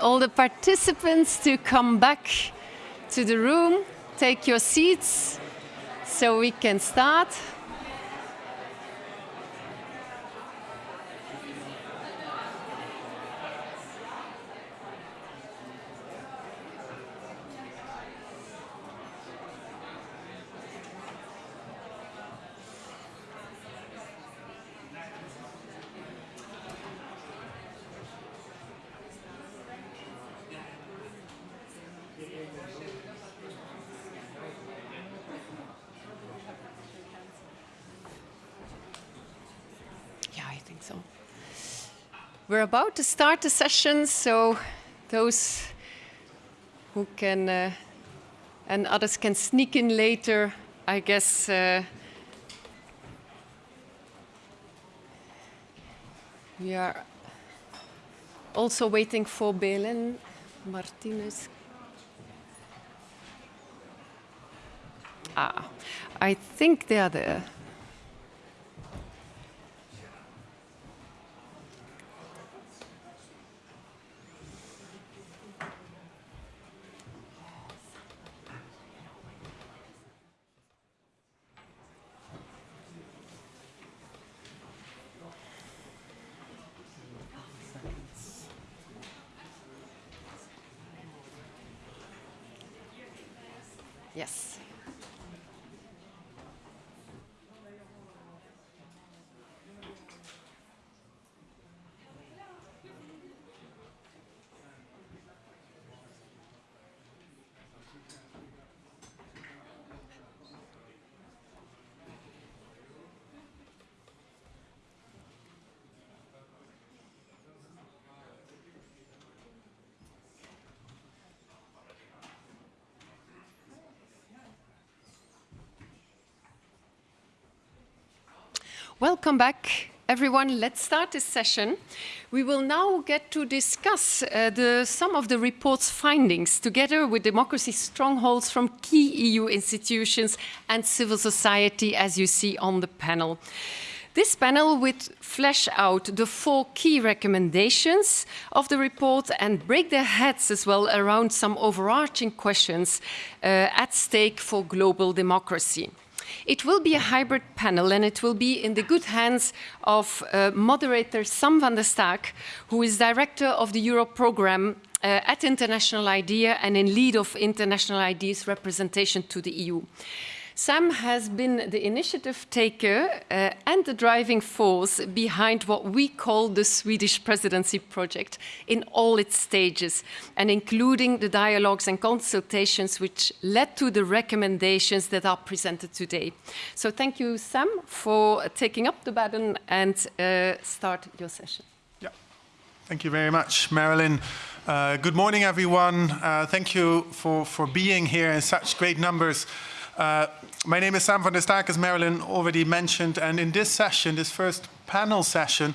all the participants to come back to the room, take your seats so we can start. We're about to start the session, so those who can uh, and others can sneak in later, I guess. Uh, we are also waiting for Belen Martinez. Ah, I think they are there. Welcome back, everyone. Let's start this session. We will now get to discuss uh, the, some of the report's findings together with democracy strongholds from key EU institutions and civil society, as you see on the panel. This panel will flesh out the four key recommendations of the report and break their heads as well around some overarching questions uh, at stake for global democracy. It will be a hybrid panel and it will be in the good hands of uh, moderator Sam van der Staak, who is director of the Europe program uh, at International IDEA and in lead of International IDEA's representation to the EU. Sam has been the initiative taker uh, and the driving force behind what we call the Swedish presidency project in all its stages, and including the dialogues and consultations which led to the recommendations that are presented today. So thank you, Sam, for taking up the baton and uh, start your session. Yeah, thank you very much, Marilyn. Uh, good morning, everyone. Uh, thank you for, for being here in such great numbers. Uh, my name is Sam van der Staak, as Marilyn already mentioned, and in this session, this first panel session,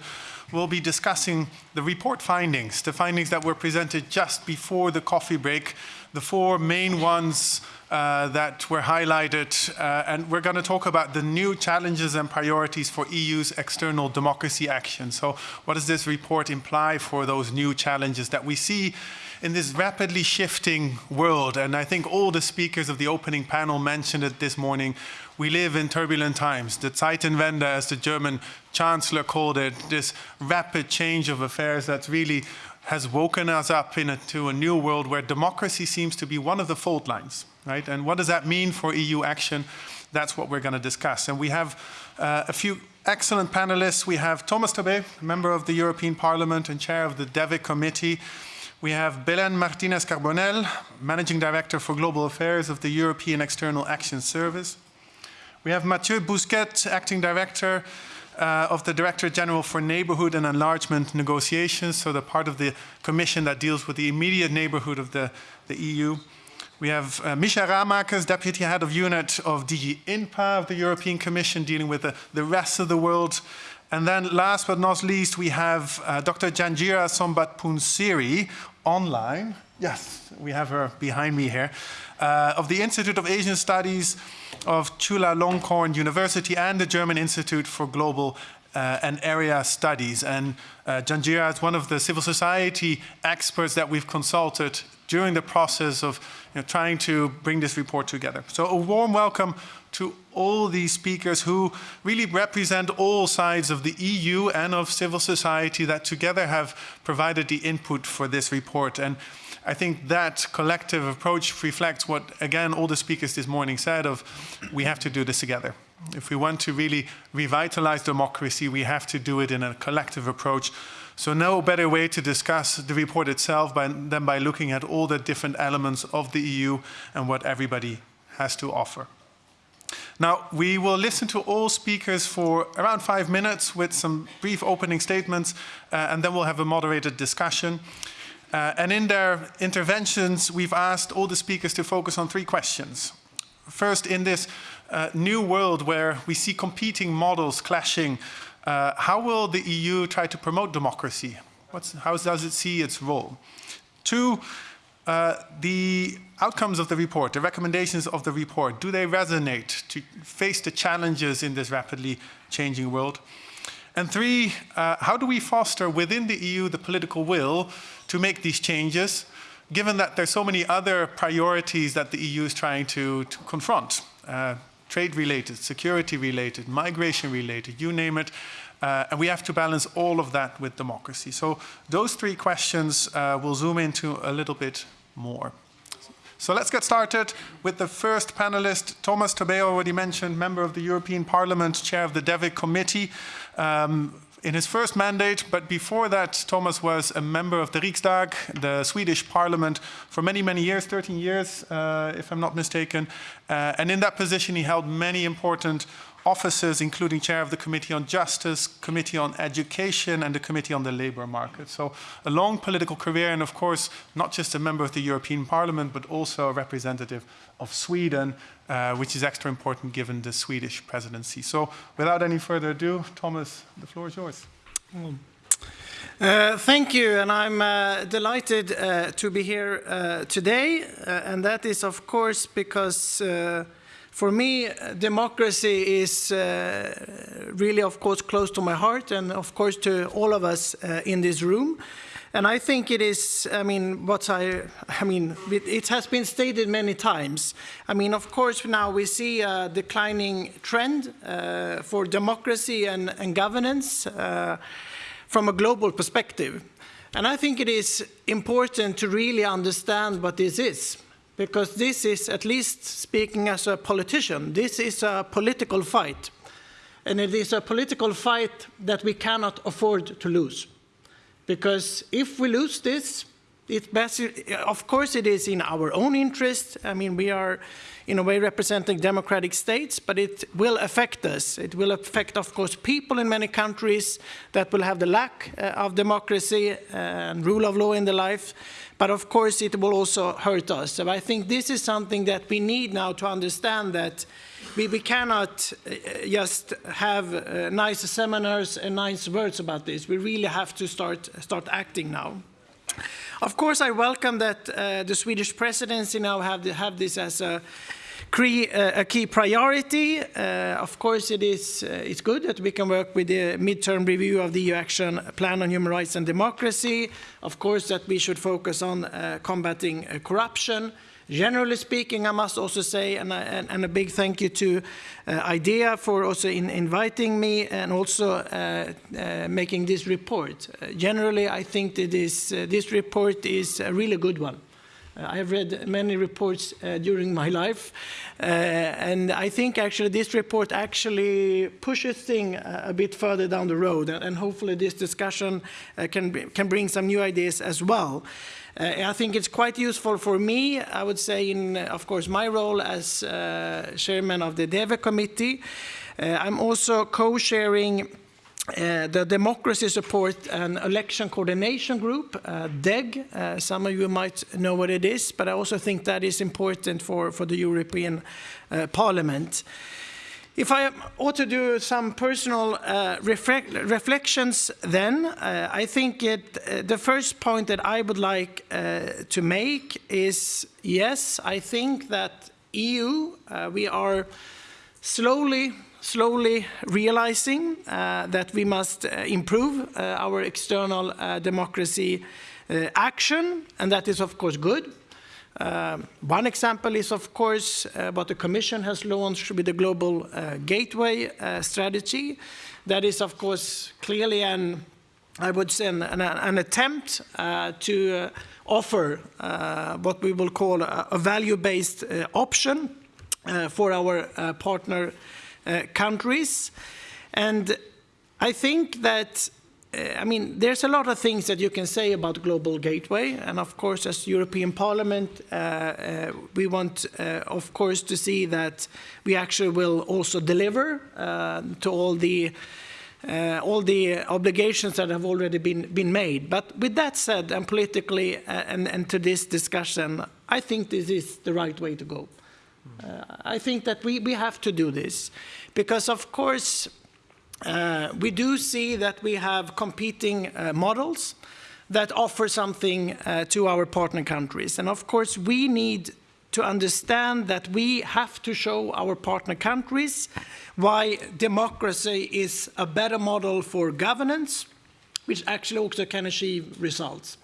we'll be discussing the report findings, the findings that were presented just before the coffee break, the four main ones uh, that were highlighted, uh, and we're going to talk about the new challenges and priorities for EU's external democracy action. So what does this report imply for those new challenges that we see in this rapidly shifting world, and I think all the speakers of the opening panel mentioned it this morning, we live in turbulent times. The Zeitenwende, as the German chancellor called it, this rapid change of affairs that really has woken us up into a new world where democracy seems to be one of the fault lines, right? And what does that mean for EU action? That's what we're going to discuss. And we have uh, a few excellent panelists. We have Thomas Tobé, member of the European Parliament and chair of the DEVE committee. We have Belen Martinez Carbonell, Managing Director for Global Affairs of the European External Action Service. We have Mathieu Bousquet, Acting Director uh, of the Director General for Neighborhood and Enlargement Negotiations, so the part of the Commission that deals with the immediate neighborhood of the, the EU. We have uh, Misha Ramakers, Deputy Head of Unit of DG INTPA of the European Commission, dealing with the, the rest of the world. And then last but not least, we have uh, Dr. Janjira Sombatpoonsiri online. Yes, we have her behind me here. Uh, of the Institute of Asian Studies of Chulalongkorn University and the German Institute for Global uh, and area studies. And uh, Janjira is one of the civil society experts that we've consulted during the process of you know, trying to bring this report together. So a warm welcome to all these speakers who really represent all sides of the EU and of civil society that together have provided the input for this report. And I think that collective approach reflects what, again, all the speakers this morning said of we have to do this together. If we want to really revitalize democracy, we have to do it in a collective approach. So no better way to discuss the report itself by, than by looking at all the different elements of the EU and what everybody has to offer. Now, we will listen to all speakers for around five minutes with some brief opening statements, uh, and then we'll have a moderated discussion. Uh, and in their interventions, we've asked all the speakers to focus on three questions. First, in this uh, new world where we see competing models clashing, uh, how will the EU try to promote democracy? What's, how does it see its role? Two, uh, the outcomes of the report, the recommendations of the report, do they resonate to face the challenges in this rapidly changing world? And three, uh, how do we foster within the EU the political will to make these changes, given that there's so many other priorities that the EU is trying to, to confront? Uh, trade-related, security-related, migration-related, you name it. Uh, and we have to balance all of that with democracy. So those three questions uh, we'll zoom into a little bit more. So let's get started with the first panelist, Thomas Tobé already mentioned, member of the European Parliament, chair of the DEVE committee. Um, in his first mandate, but before that, Thomas was a member of the Riksdag, the Swedish parliament, for many, many years, 13 years, uh, if I'm not mistaken. Uh, and in that position, he held many important offices, including chair of the Committee on Justice, Committee on Education, and the Committee on the Labour Market. So a long political career, and of course, not just a member of the European Parliament, but also a representative of Sweden, uh, which is extra important given the Swedish presidency. So without any further ado, Thomas, the floor is yours. Uh, thank you, and I'm uh, delighted uh, to be here uh, today, uh, and that is, of course, because for me, democracy is uh, really, of course, close to my heart and, of course, to all of us uh, in this room. And I think it is, I mean, what I, I mean, it, it, has been stated many times. I mean, of course, now we see a declining trend uh, for democracy and, and governance uh, from a global perspective. And I think it is important to really understand what this is because this is, at least speaking as a politician, this is a political fight. And it is a political fight that we cannot afford to lose. Because if we lose this, of course it is in our own interest. I mean, we are in a way representing democratic states, but it will affect us. It will affect, of course, people in many countries that will have the lack uh, of democracy and rule of law in their life. But of course, it will also hurt us. So I think this is something that we need now to understand that we, we cannot uh, just have uh, nice seminars and nice words about this. We really have to start, start acting now. Of course, I welcome that uh, the Swedish presidency now have, the, have this as a uh, a key priority. Uh, of course, it is uh, it's good that we can work with the midterm review of the EU Action Plan on Human Rights and Democracy. Of course, that we should focus on combating corruption. Generally speaking, I must also say, and, and, and a big thank you to uh, IDEA for also in inviting me and also uh, uh, making this report. generally, I think that this, this report is a really good one. Uh, I have read many reports uh, during my life, uh, and I think actually this report actually pushes things a bit further down the road, and hopefully this discussion can, can bring some new ideas as well. Uh, I think it's quite useful for me, I would say, in, of course, my role as uh, chairman of the DEVE committee. Uh, I'm also co-sharing uh, the Democracy Support and Election Coordination Group, uh, DEG. Uh, some of you might know what it is, but I also think that is important for, for the European uh, Parliament. If I ought to do some personal uh, reflections then, uh, I think it, the first point that I would like to make is, yes, I think that EU, we are slowly slowly realizing uh, that we must uh, improve uh, our external uh, democracy uh, action, and that is of course good. Um, one example is of course what the Commission has launched with the Global Gateway strategy. That is of course clearly an, I would say, an, an, an attempt to offer what we will call a, a value-based option uh, for our uh, partner uh, countries. And I think that I mean, there's a lot of things that you can say about Global Gateway, and of course, as European Parliament, uh, uh, we want, uh, of course, to see that we actually will also deliver to all the all the obligations that have already been been made. But with that said, and politically, and, and to this discussion, I think this is the right way to go. Uh, I think that we, we have to do this because, of course, uh, we do see that we have competing uh, models that offer something uh, to our partner countries. And of course, we need to understand that we have to show our partner countries why democracy is a better model for governance, which actually also can achieve results.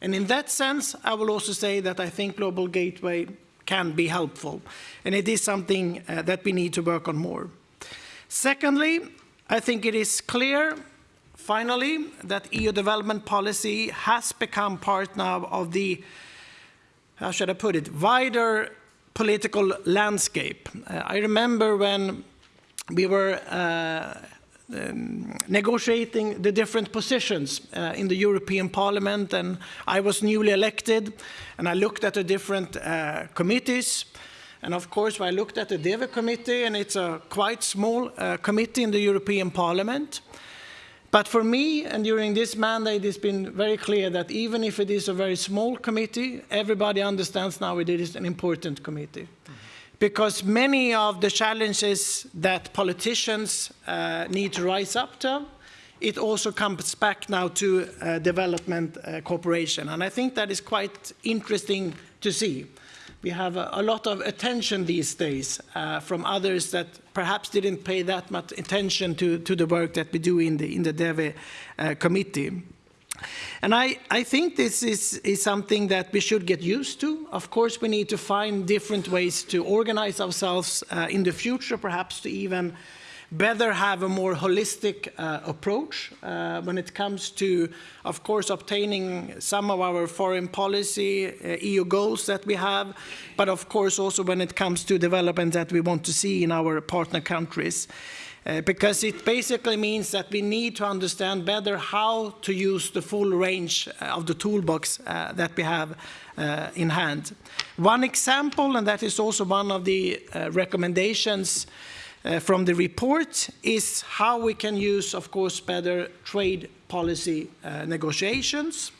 And in that sense, I will also say that I think Global Gateway can be helpful. And it is something uh, that we need to work on more. Secondly, I think it is clear, finally, that EU development policy has become part now of the, how should I put it, wider political landscape. Uh, I remember when we were uh, um, negotiating the different positions uh, in the European Parliament and I was newly elected and I looked at the different uh, committees and of course I looked at the DEVE committee and it's a quite small uh, committee in the European Parliament but for me and during this mandate it's been very clear that even if it is a very small committee everybody understands now it is an important committee. Mm -hmm because many of the challenges that politicians uh, need to rise up to, it also comes back now to uh, development uh, cooperation. And I think that is quite interesting to see. We have a, a lot of attention these days uh, from others that perhaps didn't pay that much attention to, to the work that we do in the, in the DEVE uh, committee. And I, I think this is, is something that we should get used to. Of course, we need to find different ways to organize ourselves uh, in the future, perhaps to even better have a more holistic uh, approach uh, when it comes to, of course, obtaining some of our foreign policy uh, EU goals that we have, but of course also when it comes to development that we want to see in our partner countries. Uh, because it basically means that we need to understand better how to use the full range of the toolbox uh, that we have uh, in hand. One example, and that is also one of the uh, from the report, is how we can use, of course, better trade policy negotiations.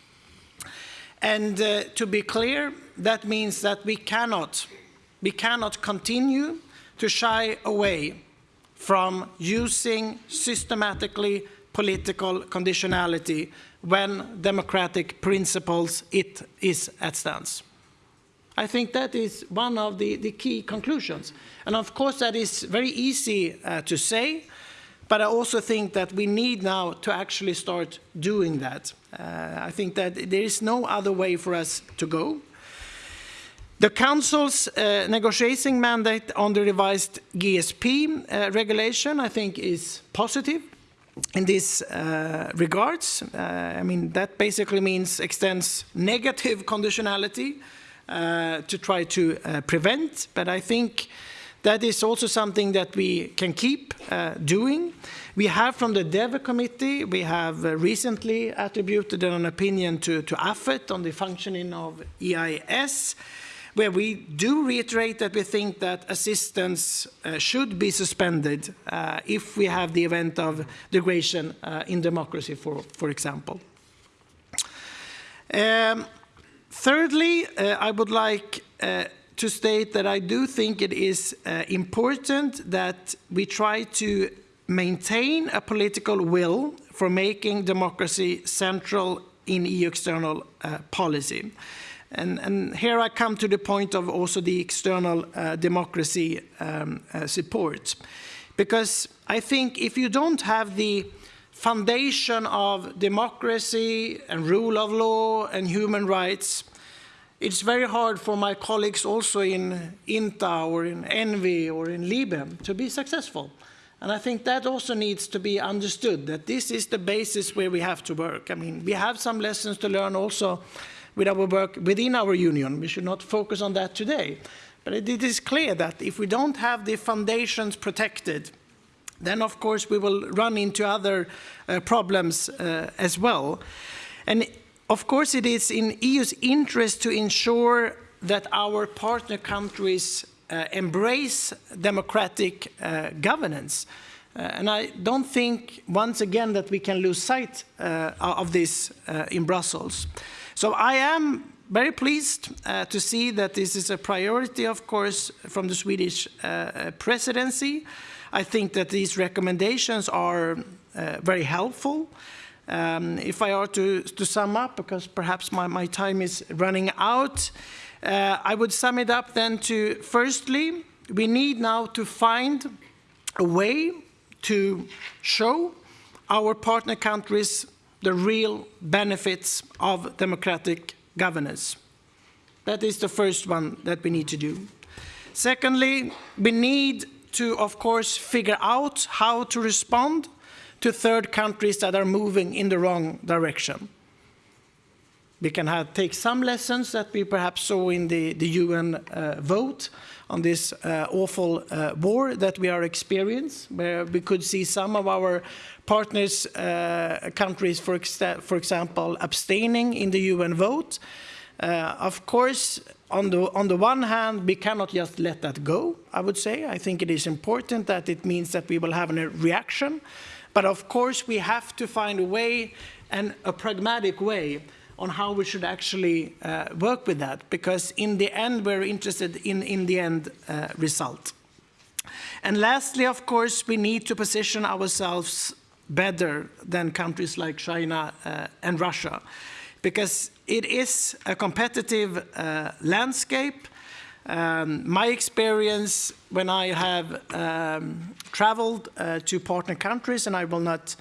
And to be clear, that means that we cannot, we cannot continue to shy away from using systematically political conditionality when democratic principles it is at stance. I think that is one of the, the key conclusions. And of course that is very easy uh, to say, but I also think that we need now to actually start doing that. Uh, I think that there is no other way for us to go. The Council's uh, negotiating mandate on the revised GSP uh, regulation, I think, is positive in this uh, regards. Uh, I mean, that basically means extends negative conditionality to try to uh, prevent, but I think that is also something that we can keep doing. We have from the DEVE committee, we have recently attributed an opinion to, to AFET on the functioning of EIS where we do reiterate that we think that assistance uh, should be suspended uh, if we have the event of degradation uh, in democracy, for, for example. Um, thirdly, uh, I would like uh, to state that I do think it is uh, important that we try to maintain a political will for making democracy central in EU external policy. And, and, here I come to the point of also the external uh, democracy um, uh, support. Because I think if you don't have the foundation of democracy and rule of law and human rights, it's very hard for my colleagues also in INTA or in ENVI or in LIBE to be successful. And I think that also needs to be understood, that this is the basis where we have to work. I mean, we have some lessons to learn also with our work within our union. We should not focus on that today. But it is clear that if we don't have the foundations protected, then of course we will run into other uh, problems uh, as well. And of course it is in EU's interest to ensure that our partner countries uh, embrace democratic uh, governance. Uh, and I don't think, once again, that we can lose sight uh, of this in Brussels. So I am very pleased to see that this is a priority, of course, from the Swedish presidency. I think that these recommendations are uh, very helpful. Um, if I are to, to, sum up, because perhaps my, my time is running out, uh, I would sum it up then to, firstly, we need now to find a way to show our partner countries the real benefits of democratic governance. That is the first one that we need to do. Secondly, we need to, of course, figure out how to respond to third countries that are moving in the wrong direction. We can have, take some lessons that we perhaps saw in the, the UN uh, vote on this uh, awful uh, war that we are experiencing, where we could see some of our partners, uh, countries, for, for example, abstaining in the UN vote. Uh, of course, on the, on the one hand, we cannot just let that go, I would say. I think it is important that it means that we will have a reaction. But of course, we have to find a way and a pragmatic way on how we should actually uh, work with that, because in the end, we're interested in, in the end uh, result. And lastly, of course, we need to position ourselves better than countries like China uh, and Russia, because it is a competitive uh, landscape. Um, my experience when I have um, traveled uh, to partner countries, and I will not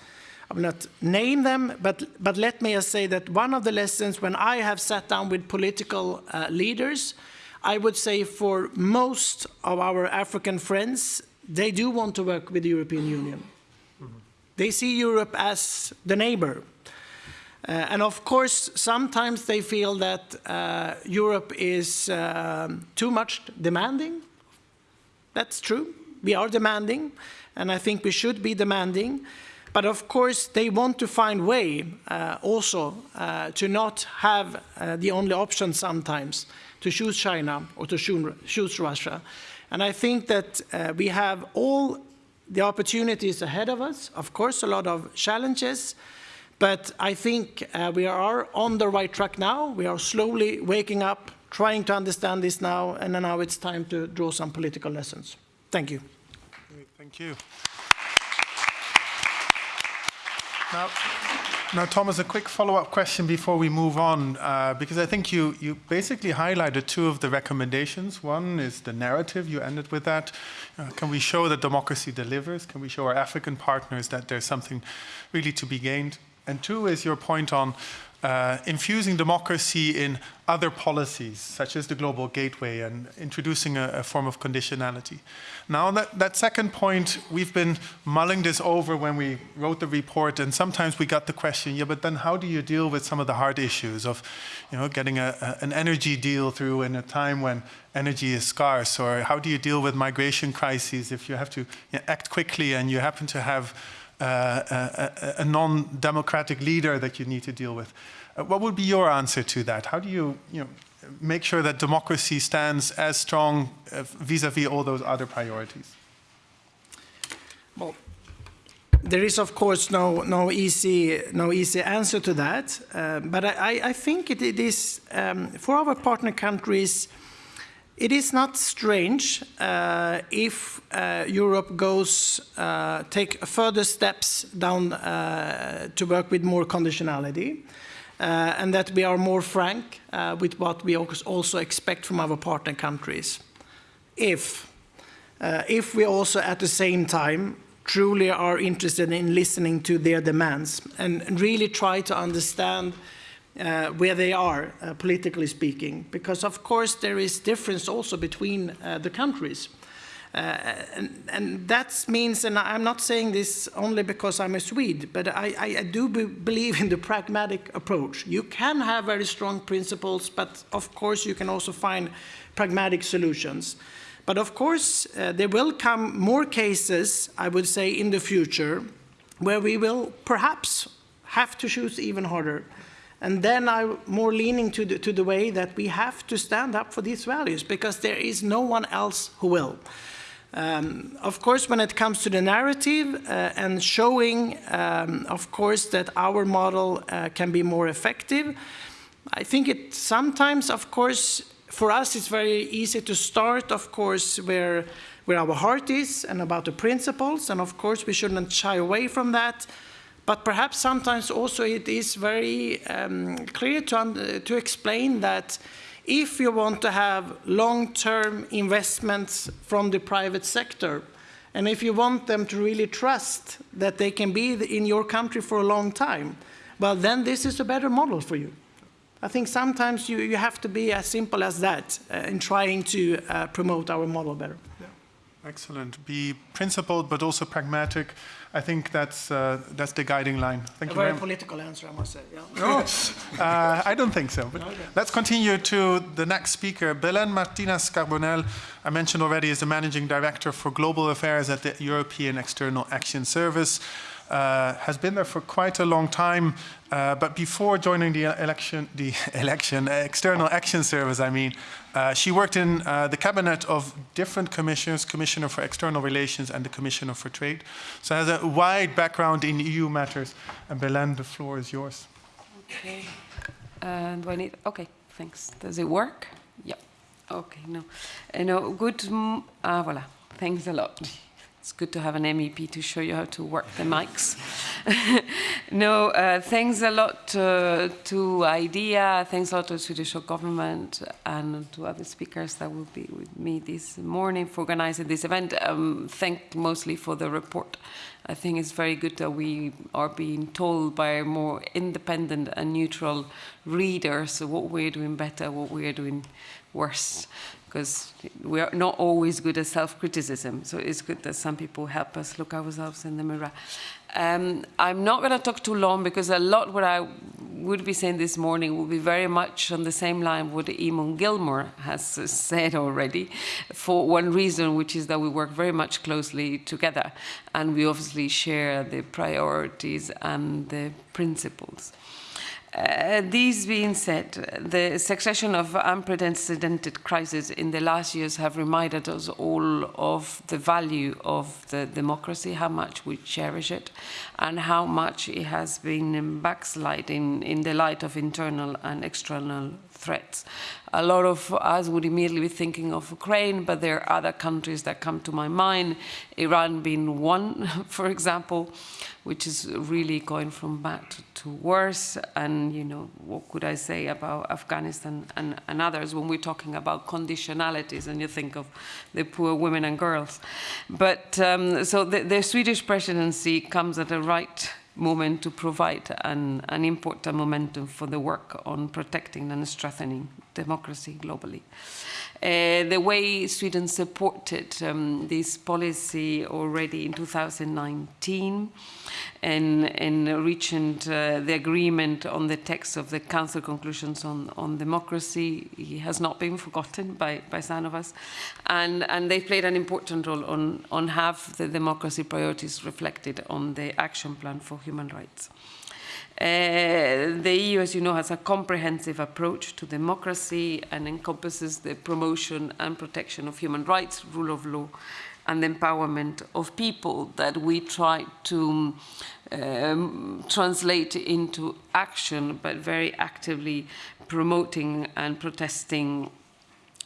I will not name them, but, but let me just say that one of the lessons when I have sat down with political uh, leaders, I would say for most of our African friends, they do want to work with the European Union. Mm -hmm. They see Europe as the neighbor. Uh, and of course, sometimes they feel that uh, Europe is uh, too much demanding. That's true. We are demanding, and I think we should be demanding. But of course, they want to find way uh, also uh, to not have uh, the only option sometimes to choose China or to choose Russia. And I think that uh, we have all the opportunities ahead of us, of course, a lot of challenges, but I think uh, we are on the right track now. We are slowly waking up, trying to understand this now, and now it's time to draw some political lessons. Thank you. Thank you. Now, now, Thomas, a quick follow-up question before we move on, uh, because I think you, you basically highlighted two of the recommendations. One is the narrative, you ended with that. Uh, can we show that democracy delivers? Can we show our African partners that there's something really to be gained? And two is your point on uh, infusing democracy in other policies, such as the Global Gateway, and introducing a, a form of conditionality. Now, that, that second point, we've been mulling this over when we wrote the report, and sometimes we got the question, yeah, but then how do you deal with some of the hard issues of you know, getting a, a, an energy deal through in a time when energy is scarce, or how do you deal with migration crises if you have to you know, act quickly and you happen to have a, a non-democratic leader that you need to deal with. Uh, what would be your answer to that? How do you, you know, make sure that democracy stands as strong uh, vis-a-vis -vis all those other priorities? Well, there is of course no no easy no easy answer to that, uh, but I, I think it, it is um, for our partner countries it is not strange uh, if uh, Europe goes uh, take further steps down uh, to work with more conditionality uh, and that we are more frank uh, with what we also expect from our partner countries. If if we also at the same time truly are interested in listening to their demands and really try to understand uh, where they are, uh, politically speaking. Because, of course, there is difference also between uh, the countries. Uh, and, and, that means, and I'm not saying this only because I'm a Swede, but I, I, I do be believe in the pragmatic approach. You can have very strong principles, but of course you can also find pragmatic solutions. But of course, uh, there will come more cases, I would say, in the future, where we will perhaps have to choose even harder. And then I'm more leaning to the, to the way that we have to stand up for these values because there is no one else who will. Um, of course, when it comes to the narrative uh, and showing, um, of course, that our model uh, can be more effective, I think it sometimes, of course, for us, it's very easy to start, of course, where, where our heart is and about the principles. And of course, we shouldn't shy away from that. But perhaps sometimes also it is very um, clear to, to explain that if you want to have long-term investments from the private sector, and if you want them to really trust that they can be in your country for a long time, well, then this is a better model for you. I think sometimes you, you have to be as simple as that uh, in trying to uh, promote our model better. Yeah. Excellent. Be principled, but also pragmatic. I think that's uh, that's the guiding line. Thank a you very, very political answer, I must say. Yeah. No, uh, I don't think so. But okay. let's continue to the next speaker, Belen Martinez Carbonell. I mentioned already is the managing director for global affairs at the European External Action Service uh, has been there for quite a long time. Uh, but before joining the election, the election, uh, External Action Service, I mean, uh, she worked in uh, the cabinet of different commissioners, Commissioner for External Relations and the Commissioner for Trade. So has a wide background in EU matters. And Belen, the floor is yours. Okay. Do I need? Okay, thanks. Does it work? Yeah. Okay. No. no. Good. Ah, voilà. Thanks a lot. It's good to have an MEP to show you how to work the mics. no, uh, thanks a lot uh, to IDEA, thanks a lot to the Swedish government and to other speakers that will be with me this morning for organizing this event. Um, thank mostly for the report. I think it's very good that we are being told by more independent and neutral readers what we're doing better, what we're doing worse because we are not always good at self-criticism. So it's good that some people help us look ourselves in the mirror. Um, I'm not going to talk too long because a lot what I would be saying this morning will be very much on the same line what Eamon Gilmore has said already for one reason, which is that we work very much closely together and we obviously share the priorities and the principles. Uh, these being said, the succession of unprecedented crises in the last years have reminded us all of the value of the democracy, how much we cherish it, and how much it has been backsliding in the light of internal and external threats. A lot of us would immediately be thinking of Ukraine, but there are other countries that come to my mind, Iran being one, for example, which is really going from bad to worse. And, you know, what could I say about Afghanistan and, and others when we're talking about conditionalities and you think of the poor women and girls. But um, so the, the Swedish presidency comes at the right moment to provide an, an important momentum for the work on protecting and strengthening democracy globally. Uh, the way Sweden supported um, this policy already in 2019 and, and reaching uh, the agreement on the text of the Council conclusions on, on democracy he has not been forgotten by, by some of us. And, and they played an important role on, on have the democracy priorities reflected on the action plan for human rights. Uh, the EU, as you know, has a comprehensive approach to democracy and encompasses the promotion and protection of human rights, rule of law, and the empowerment of people that we try to um, translate into action, but very actively promoting and protesting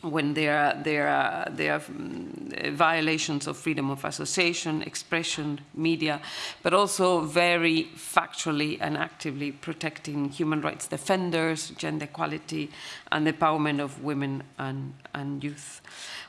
when there are, there are, there are um, violations of freedom of association, expression, media, but also very factually and actively protecting human rights defenders, gender equality, and the empowerment of women and, and youth.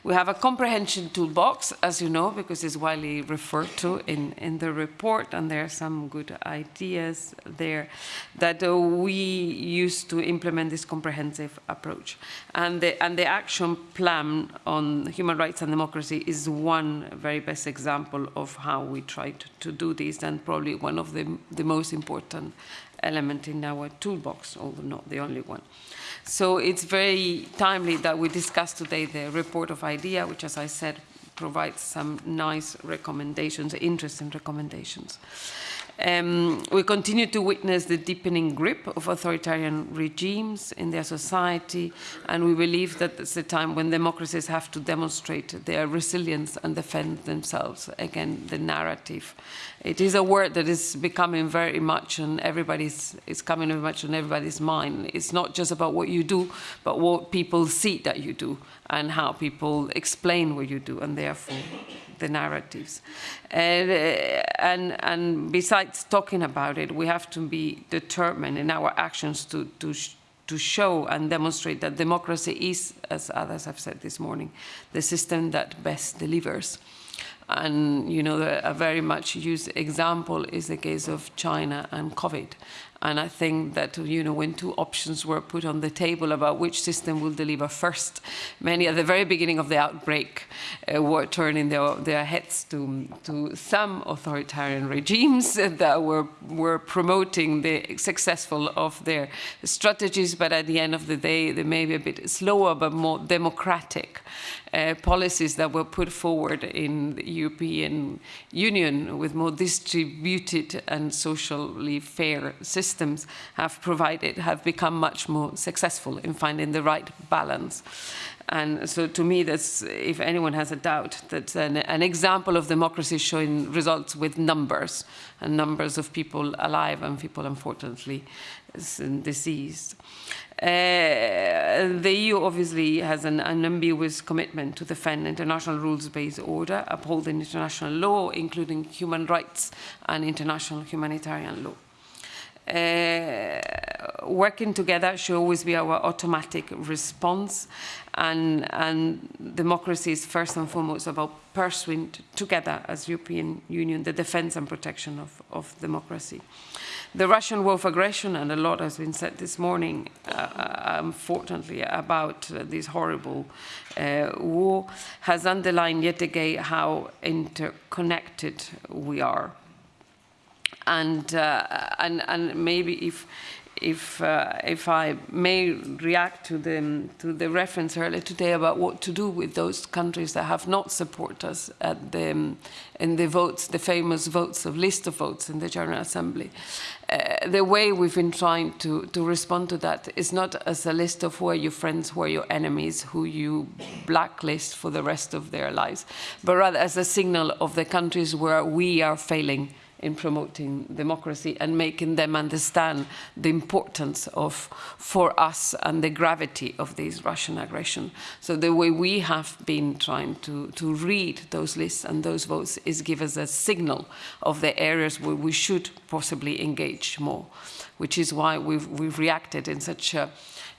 We have a comprehension toolbox, as you know, because it's widely referred to in, in the report, and there are some good ideas there that uh, we use to implement this comprehensive approach. And the, and the action plan on human rights and democracy is one very best example of how we try to, to do this, and probably one of the, the most important element in our toolbox, although not the only one. So it's very timely that we discuss today the report of IDEA, which, as I said, provides some nice recommendations, interesting recommendations. Um, we continue to witness the deepening grip of authoritarian regimes in their society, and we believe that it's a time when democracies have to demonstrate their resilience and defend themselves against the narrative. It is a word that is becoming very much on everybody's, it's coming very much on everybody's mind. It's not just about what you do, but what people see that you do and how people explain what you do, and therefore the narratives. And, uh, and, and besides talking about it, we have to be determined in our actions to, to, to show and demonstrate that democracy is, as others have said this morning, the system that best delivers. And you know, a very much used example is the case of China and COVID. And I think that, you know, when two options were put on the table about which system will deliver first, many at the very beginning of the outbreak were turning their, their heads to, to some authoritarian regimes that were, were promoting the successful of their strategies, but at the end of the day, they may be a bit slower but more democratic uh, policies that were put forward in the European Union with more distributed and socially fair systems have provided, have become much more successful in finding the right balance. And so to me, that's, if anyone has a doubt, that's an, an, example of democracy showing results with numbers, and numbers of people alive and people, unfortunately, diseased. Uh, the EU obviously has an unambiguous commitment to defend international rules-based order, upholding international law, including human rights and international humanitarian law. Uh, working together should always be our automatic response and, and democracy is first and foremost about pursuing together as European Union the defense and protection of, of democracy. The Russian war of aggression, and a lot has been said this morning, uh, uh unfortunately, about uh, this horrible uh, war, has underlined yet again how interconnected we are. And, uh, and, and maybe if, if, uh, if I may react to the, to the reference earlier today about what to do with those countries that have not supported us at the, in the votes, the famous votes of list of votes in the General Assembly. Uh, the way we've been trying to, to respond to that is not as a list of who are your friends, who are your enemies, who you blacklist for the rest of their lives, but rather as a signal of the countries where we are failing in promoting democracy and making them understand the importance of, for us and the gravity of this Russian aggression. So the way we have been trying to, to read those lists and those votes is give us a signal of the areas where we should possibly engage more, which is why we've, we've reacted in such a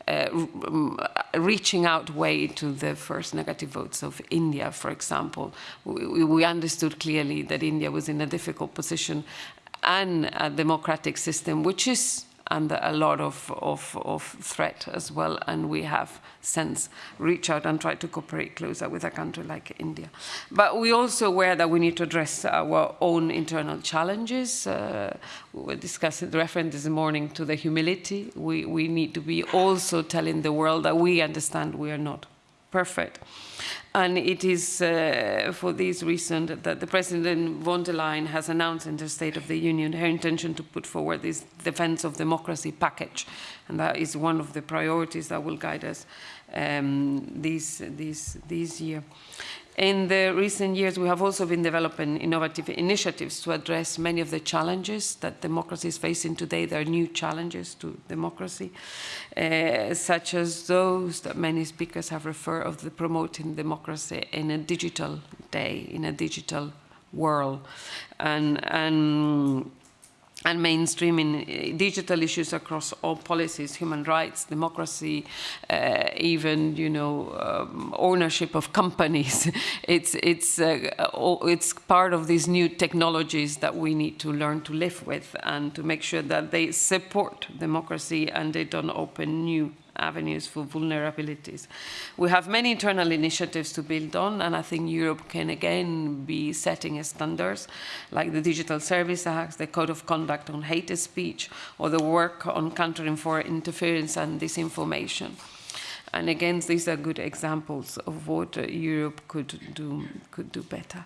Uh, reaching out way to the first negative votes of India, for example. We, we understood clearly that India was in a difficult position and a democratic system, which is under a lot of, of, of threat as well. And we have since reached out and tried to cooperate closer with a country like India. But we are also aware that we need to address our own internal challenges. Uh, we discussed the reference this morning to the humility. We, we need to be also telling the world that we understand we are not perfect. And it is uh, for this reason that the President von der Leyen has announced in the State of the Union her intention to put forward this defense of democracy package. And that is one of the priorities that will guide us um, this, this, this year. In the recent years, we have also been developing innovative initiatives to address many of the challenges that democracy is facing today. There are new challenges to democracy, uh, such as those that many speakers have referred of the promoting democracy in a digital day, in a digital world. And, and and mainstreaming uh, digital issues across all policies, human rights, democracy, uh, even you know um, ownership of companies. it's it's uh, it's part of these new technologies that we need to learn to live with and to make sure that they support democracy and they don't open new avenues for vulnerabilities. We have many internal initiatives to build on, and I think Europe can again be setting standards, like the Digital Service Act, the Code of Conduct on hate speech, or the work on countering foreign interference and disinformation. And again, these are good examples of what uh, Europe could do, could do better.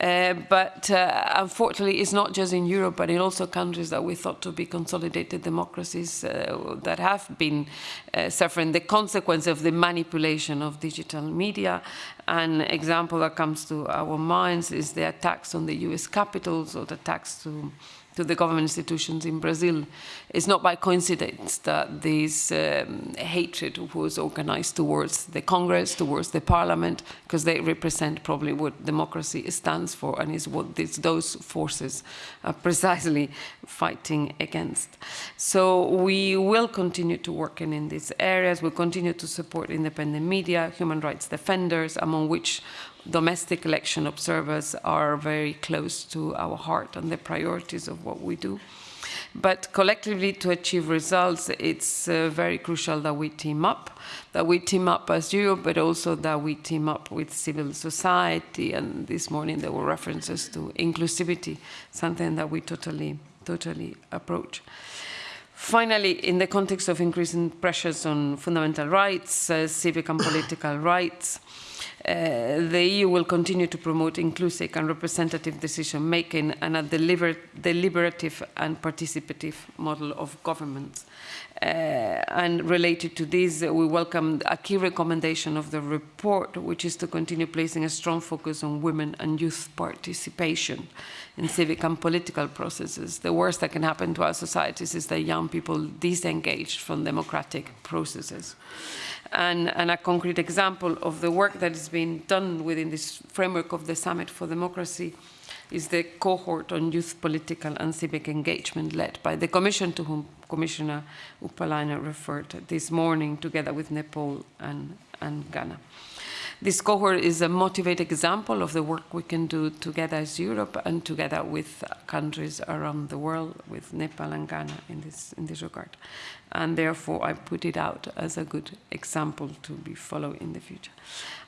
Uh, but uh, unfortunately, it's not just in Europe, but in also countries that we thought to be consolidated democracies uh, that have been uh, suffering the consequence of the manipulation of digital media. An example that comes to our minds is the attacks on the US capitals or the attacks to to the government institutions in Brazil. It's not by coincidence that this um, hatred was organized towards the Congress, towards the parliament, because they represent probably what democracy stands for and is what this, those forces are precisely fighting against. So we will continue to work in, in these areas. We'll continue to support independent media, human rights defenders, among which domestic election observers are very close to our heart and the priorities of what we do. But collectively, to achieve results, it's uh, very crucial that we team up, that we team up as Europe, but also that we team up with civil society. And this morning there were references to inclusivity, something that we totally, totally approach. Finally, in the context of increasing pressures on fundamental rights, uh, civic and political rights, uh, the EU will continue to promote inclusive and representative decision-making and a deliver deliberative and participative model of government. Uh, and related to this, we welcome a key recommendation of the report, which is to continue placing a strong focus on women and youth participation in civic and political processes. The worst that can happen to our societies is that young people disengage from democratic processes. And, and, a concrete example of the work that is being done within this framework of the Summit for Democracy is the cohort on youth political and civic engagement led by the Commission to whom Commissioner Urpilainen referred this morning together with Nepal and, and Ghana. This cohort is a motivated example of the work we can do together as Europe and together with countries around the world, with Nepal and Ghana in this, in this regard. And therefore, I put it out as a good example to be followed in the future.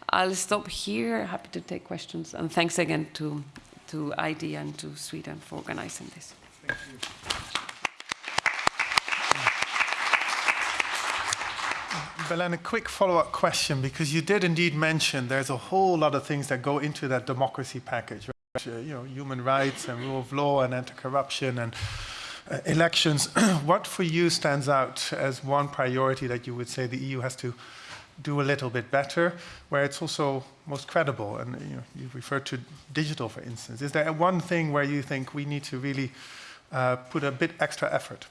I'll stop here. Happy to take questions. And thanks again to, to IDEA and to Sweden for organizing this. Thank you. Belen, a quick follow-up question, because you did indeed mention there's a whole lot of things that go into that democracy package, right? Uh, you know, human rights and rule of law and anti-corruption and uh, elections. what for you stands out as one priority that you would say the EU has to do a little bit better, where it's also most credible? And you, know, you referred to digital, for instance. Is there one thing where you think we need to really uh, put a bit extra effort?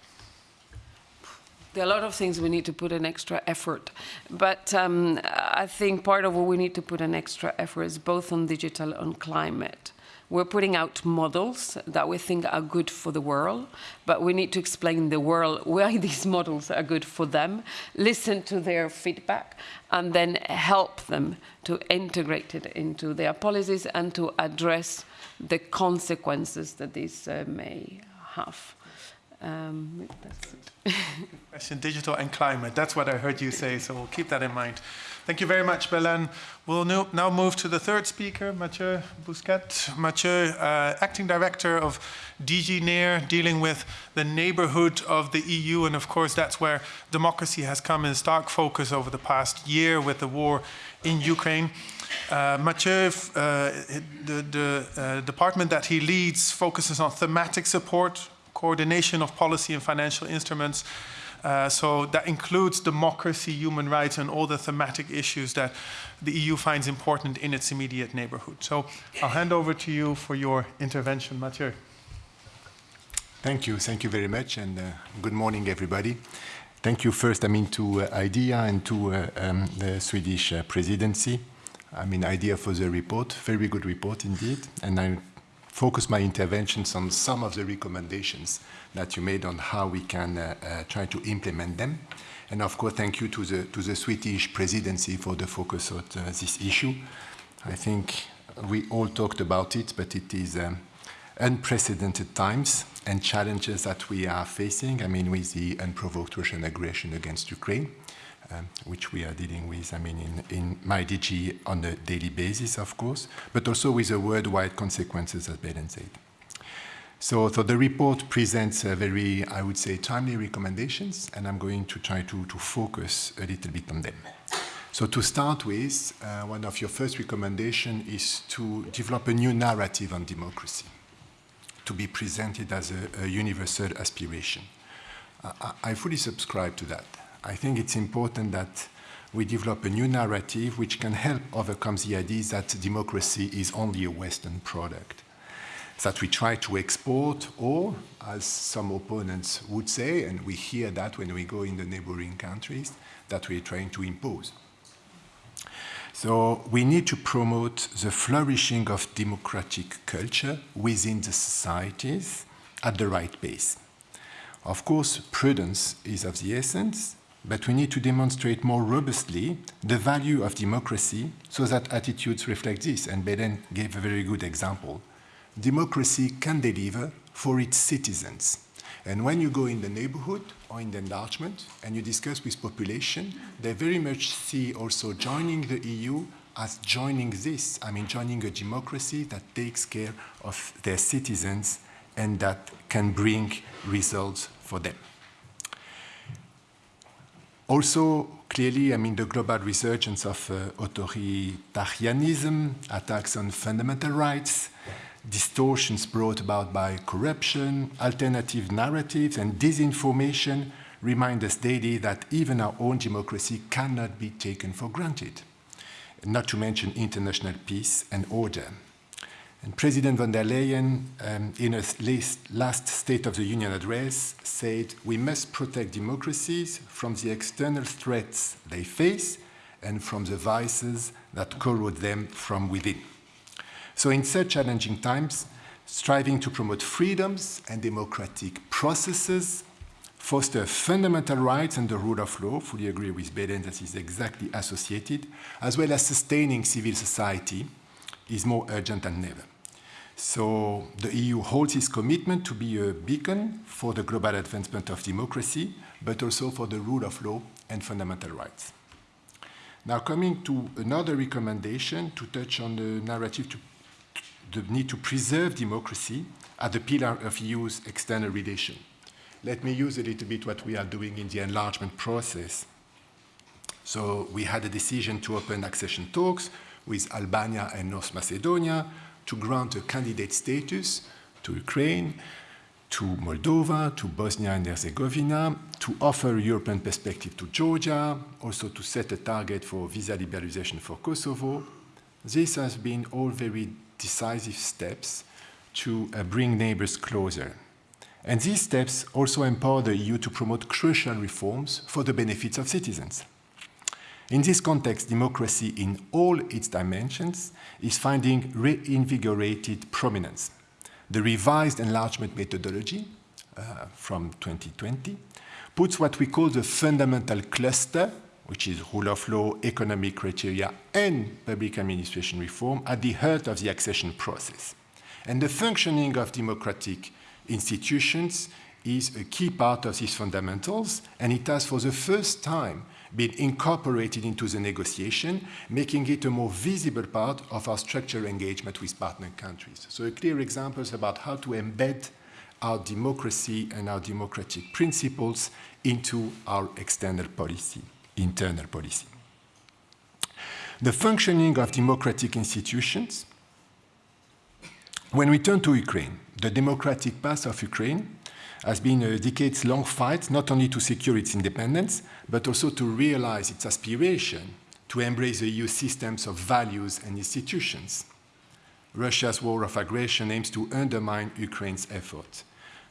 There are a lot of things we need to put an extra effort, but um, I think part of what we need to put an extra effort is both on digital and climate. We're putting out models that we think are good for the world, but we need to explain the world why these models are good for them, listen to their feedback, and then help them to integrate it into their policies and to address the consequences that this uh, may have. Um, Question, digital and climate. That's what I heard you say, so we'll keep that in mind. Thank you very much, Belen. We'll now move to the third speaker, Mathieu Bousquet. Mathieu, uh, Acting Director of DG NEAR, dealing with the neighborhood of the EU, and of course that's where democracy has come in stark focus over the past year with the war in Ukraine. Uh, Mathieu, uh, the, the uh, department that he leads focuses on thematic support, coordination of policy and financial instruments, Uh, so that includes democracy, human rights, and all the thematic issues that the EU finds important in its immediate neighborhood. So I'll hand over to you for your intervention, Mathieu. Thank you. Thank you very much. And uh, good morning, everybody. Thank you first, I mean, to uh, IDEA and to uh, um, the Swedish uh, presidency. I mean, IDEA for the report, very good report indeed. And I focus my interventions on some of the recommendations that you made on how we can uh, uh, try to implement them. And of course, thank you to the, to the Swedish presidency for the focus on uh, this issue. I think we all talked about it, but it is um, unprecedented times and challenges that we are facing. I mean, with the unprovoked Russian aggression against Ukraine, um, which we are dealing with, I mean, in, in my DG on a daily basis, of course, but also with the worldwide consequences, as Belen said. So, so the report presents a very, I would say, timely recommendations, and I'm going to try to, to focus a little bit on them. So to start with, uh, one of your first recommendations is to develop a new narrative on democracy, to be presented as a, a universal aspiration. Uh, I fully subscribe to that. I think it's important that we develop a new narrative which can help overcome the idea that democracy is only a Western product, that we try to export, or, as some opponents would say, and we hear that when we go in the neighboring countries, that we're trying to impose. So we need to promote the flourishing of democratic culture within the societies at the right pace. Of course, prudence is of the essence, but we need to demonstrate more robustly the value of democracy so that attitudes reflect this. And Belen gave a very good example. Democracy can deliver for its citizens. And when you go in the neighborhood or in the enlargement and you discuss with population, they very much see also joining the EU as joining this, I mean, joining a democracy that takes care of their citizens and that can bring results for them. Also, clearly, I mean, the global resurgence of uh, authoritarianism, attacks on fundamental rights, distortions brought about by corruption, alternative narratives, and disinformation remind us daily that even our own democracy cannot be taken for granted, not to mention international peace and order. And President von der Leyen, um, in a last State of the Union address, said, We must protect democracies from the external threats they face and from the vices that corrode them from within. So, in such challenging times, striving to promote freedoms and democratic processes, foster fundamental rights and the rule of law, fully agree with Belen that is exactly associated, as well as sustaining civil society, is more urgent than ever. So the EU holds its commitment to be a beacon for the global advancement of democracy, but also for the rule of law and fundamental rights. Now coming to another recommendation to touch on the narrative to the need to preserve democracy as the pillar of EU's external relation. Let me use a little bit what we are doing in the enlargement process. So we had a decision to open accession talks with Albania and North Macedonia to grant a candidate status to Ukraine, to Moldova, to Bosnia and Herzegovina, to offer European perspective to Georgia, also to set a target for visa liberalization for Kosovo. This has been all very decisive steps to uh, bring neighbors closer. And these steps also empower the EU to promote crucial reforms for the benefits of citizens. In this context, democracy in all its dimensions is finding reinvigorated prominence. The revised enlargement methodology uh, from 2020 puts what we call the fundamental cluster, which is rule of law, economic criteria, and public administration reform, at the heart of the accession process. And the functioning of democratic institutions is a key part of these fundamentals, and it has for the first time been incorporated into the negotiation, making it a more visible part of our structural engagement with partner countries. So a clear example is about how to embed our democracy and our democratic principles into our external policy, internal policy. The functioning of democratic institutions. When we turn to Ukraine, the democratic path of Ukraine has been uh, a decades-long fight not only to secure its independence, but also to realize its aspiration to embrace the EU systems of values and institutions. Russia's war of aggression aims to undermine Ukraine's effort.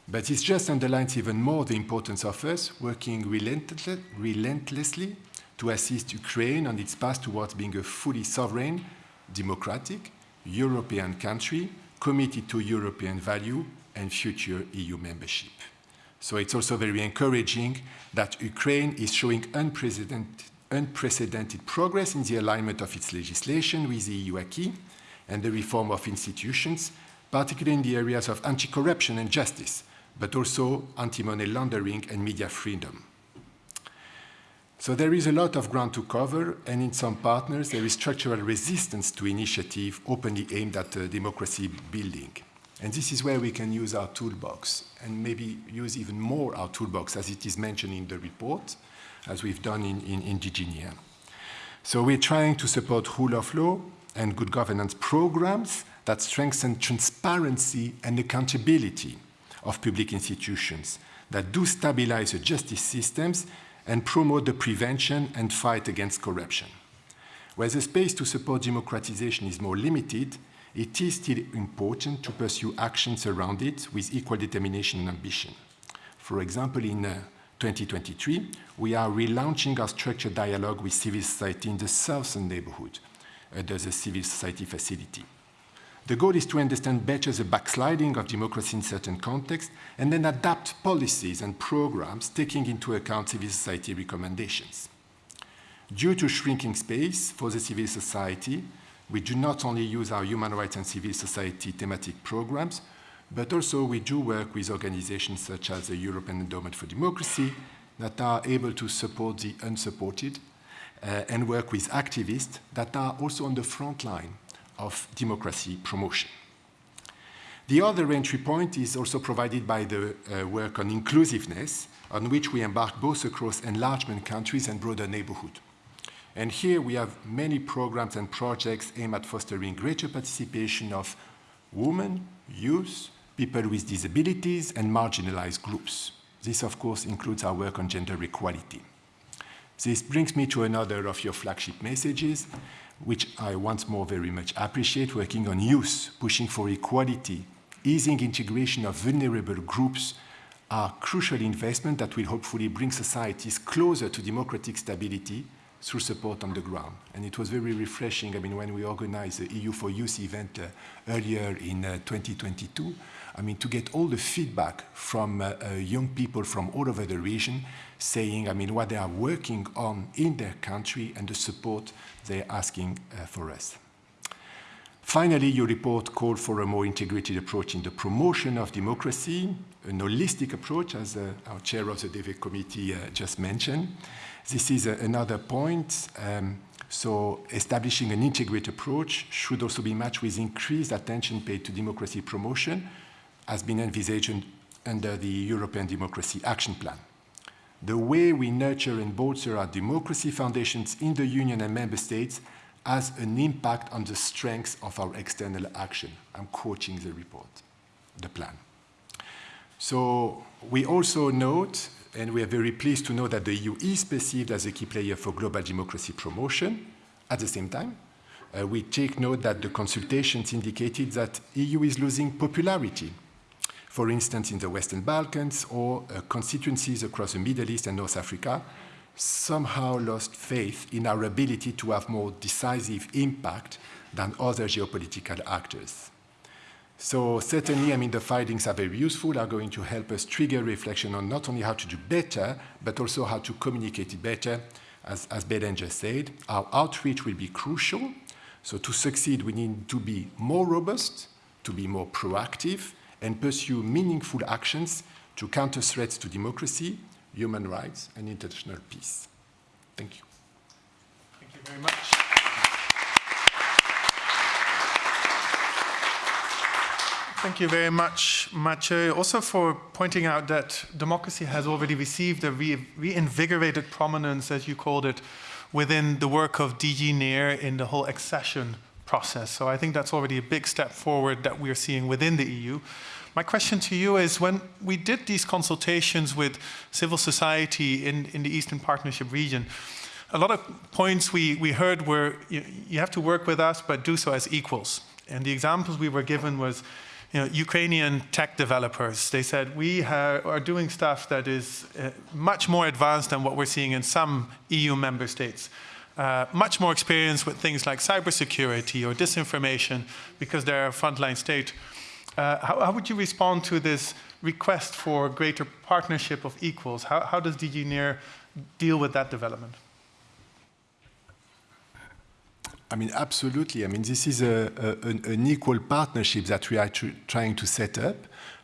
But it just underlines even more the importance of us working relentlessly to assist Ukraine on its path towards being a fully sovereign, democratic, European country committed to European value and future EU membership. So it's also very encouraging that Ukraine is showing unprecedented, unprecedented progress in the alignment of its legislation with the EU acquis and the reform of institutions, particularly in the areas of anti-corruption and justice, but also anti-money laundering and media freedom. So there is a lot of ground to cover, and in some partners there is structural resistance to initiative openly aimed at uh, democracy building. And this is where we can use our toolbox, and maybe use even more our toolbox as it is mentioned in the report, as we've done in, in, in. So we're trying to support rule of law and good governance programs that strengthen transparency and accountability of public institutions, that do stabilize the justice systems and promote the prevention and fight against corruption. Where the space to support democratization is more limited, it is still important to pursue actions around it with equal determination and ambition. For example, in uh, 2023, we are relaunching our structured dialogue with civil society in the southern neighborhood under the civil society facility. The goal is to understand better the backsliding of democracy in certain contexts and then adapt policies and programs taking into account civil society recommendations. Due to shrinking space for the civil society, we do not only use our human rights and civil society thematic programs, but also we do work with organizations such as the European Endowment for Democracy that are able to support the unsupported uh, and work with activists that are also on the front line of democracy promotion. The other entry point is also provided by the uh, work on inclusiveness, on which we embark both across enlargement countries and broader neighborhood. And here we have many programs and projects aimed at fostering greater participation of women, youth, people with disabilities, and marginalized groups. This, of course, includes our work on gender equality. This brings me to another of your flagship messages, which I once more very much appreciate, working on youth, pushing for equality, easing integration of vulnerable groups are crucial investments that will hopefully bring societies closer to democratic stability through support on the ground. And it was very refreshing, I mean, when we organized the EU for Youth event uh, earlier in uh, 2022, I mean, to get all the feedback from uh, uh, young people from all over the region saying, I mean, what they are working on in their country and the support they're asking uh, for us. Finally, your report called for a more integrated approach in the promotion of democracy, an holistic approach, as uh, our chair of the DEVE committee just mentioned. This is another point. Um, so establishing an integrated approach should also be matched with increased attention paid to democracy promotion, has been envisaged under the European Democracy Action Plan. The way we nurture and bolster our democracy foundations in the Union and Member States has an impact on the strength of our external action. I'm quoting the report, the plan. So we also note, and we are very pleased to know that the EU is perceived as a key player for global democracy promotion. At the same time, uh, we take note that the consultations indicated that EU is losing popularity for instance, in the Western Balkans or uh, constituencies across the Middle East and North Africa, somehow lost faith in our ability to have more decisive impact than other geopolitical actors. So certainly, I mean, the findings are very useful, are going to help us trigger reflection on not only how to do better, but also how to communicate it better. As, as Belen just said, our outreach will be crucial. So to succeed, we need to be more robust, to be more proactive, and pursue meaningful actions to counter threats to democracy, human rights, and international peace. Thank you. Thank you very much. Thank you very much, Mathieu, also for pointing out that democracy has already received a re reinvigorated prominence, as you called it, within the work of DG NEAR in the whole accession process. So I think that's already a big step forward that we're seeing within the EU. My question to you is when we did these consultations with civil society in, in the Eastern Partnership region, a lot of points we, we heard were you, you have to work with us, but do so as equals. And the examples we were given was you know, Ukrainian tech developers. They said, we are doing stuff that is uh, much more advanced than what we're seeing in some EU member states. Uh, much more experience with things like cybersecurity or disinformation because they're a frontline state. Uh, how, how, would you respond to this request for greater partnership of equals? How, how does DG NEAR deal with that development? I mean, absolutely. I mean, this is a, a, an, equal partnership that we are tr trying to set up.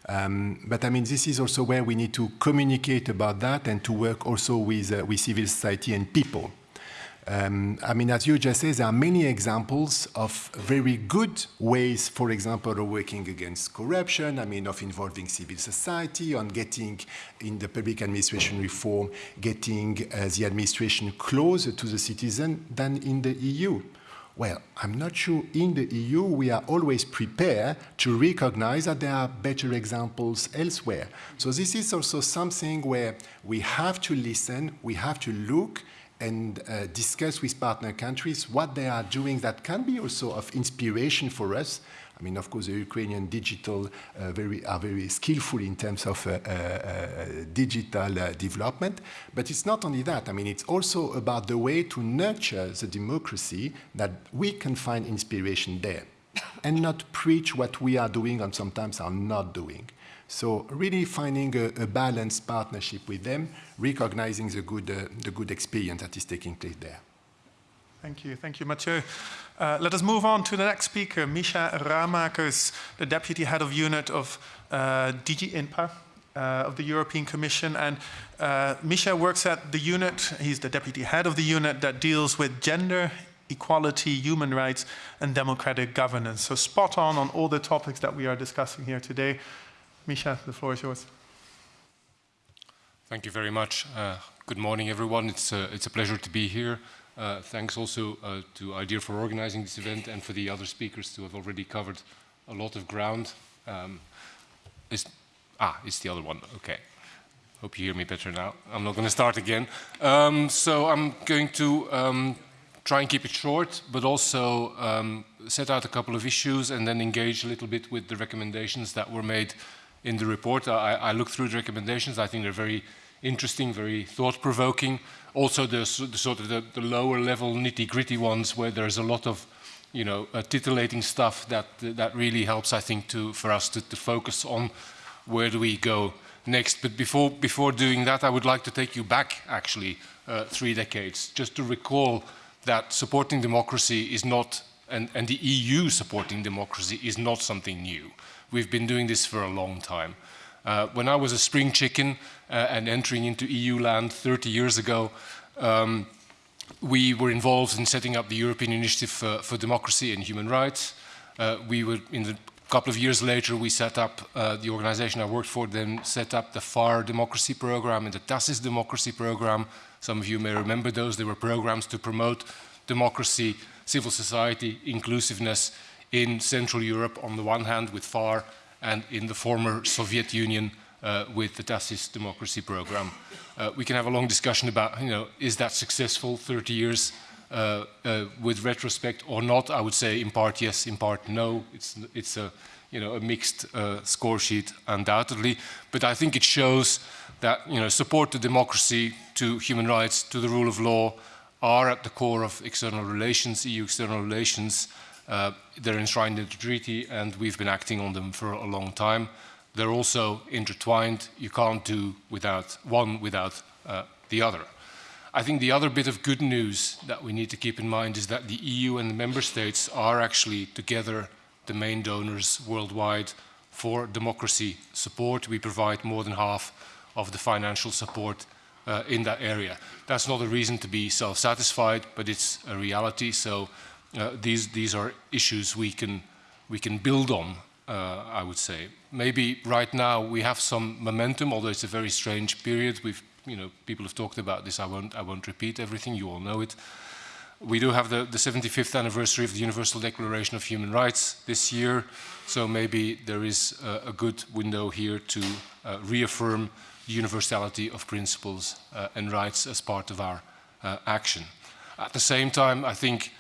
Um, but I mean, this is also where we need to communicate about that and to work also with, uh, with civil society and people. Um, I mean, as you just said, there are many examples of very good ways, for example, of working against corruption, I mean, of involving civil society, on getting in the public administration reform, getting uh, the administration closer to the citizen than in the EU. Well, I'm not sure in the EU we are always prepared to recognize that there are better examples elsewhere. So this is also something where we have to listen, we have to look, and uh, discuss with partner countries what they are doing that can be also of inspiration for us. I mean, of course, the Ukrainian digital uh, very, are very skillful in terms of uh, uh, uh digital uh, development. But it's not only that. I mean, it's also about the way to nurture the democracy that we can find inspiration there and not preach what we are doing and sometimes are not doing. So really finding a, a balanced partnership with them, recognizing the good, uh, the good experience that is taking place there. Thank you. Thank you, Mathieu. Uh, let us move on to the next speaker, Misha Ramakers, the Deputy Head of Unit of uh, DG INTPA uh, of the European Commission. And uh, Misha works at the unit, he's the Deputy Head of the unit that deals with gender, equality, human rights, and democratic governance. So spot on on all the topics that we are discussing here today. Misha, the floor is yours. Thank you very much. Uh, good morning, everyone. It's, uh, it's a pleasure to be here. Uh, thanks also uh, to IDEA for organizing this event and for the other speakers who have already covered a lot of ground. Um, ah, it's the other one. Okay. Hope you hear me better now. I'm not going to start again. Um, so I'm going to um, try and keep it short, but also um, set out a couple of issues and then engage a little bit with the recommendations that were made in the report. I, I looked through the recommendations. I think they're very interesting, very thought-provoking. Also, the, the, sort of the, the lower level nitty-gritty ones where there's a lot of, you know, uh, titillating stuff that that really helps, I think, to for us to, to focus on where do we go next. But before before doing that, I would like to take you back actually uh, three decades, just to recall that supporting democracy is not, and, and the EU supporting democracy is not something new. We've been doing this for a long time. Uh, when I was a spring chicken uh, and entering into EU land 30 years ago, um, we were involved in setting up the European Initiative for, for Democracy and Human Rights. Uh, we were, in the couple of years later, we set up, uh, the organization I worked for then set up the PHARE Democracy Program and the TACIS Democracy Program. Some of you may remember those. They were programs to promote democracy, civil society, inclusiveness in Central Europe on the one hand with PHARE and in the former Soviet Union uh, with the TACIS democracy program. Uh, we can have a long discussion about, you know, is that successful 30 years uh, uh, with retrospect or not? I would say in part yes, in part no. It's, it's a, you know, a mixed uh, score sheet undoubtedly, but I think it shows that, you know, support to democracy, to human rights, to the rule of law are at the core of external relations, EU external relations, uh, they're enshrined in the treaty and we've been acting on them for a long time. They're also intertwined. You can't do without one without uh, the other. I think the other bit of good news that we need to keep in mind is that the EU and the member states are actually together the main donors worldwide for democracy support. We provide more than half of the financial support uh, in that area. That's not a reason to be self-satisfied, but it's a reality. So uh, these, these are issues we can, we can build on, uh, I would say. Maybe right now we have some momentum, although it's a very strange period. We've, you know, people have talked about this. I won't, I won't repeat everything. You all know it. We do have the, the 75th anniversary of the Universal Declaration of Human Rights this year, so maybe there is a, a good window here to uh, reaffirm the universality of principles uh, and rights as part of our action. At the same time, I think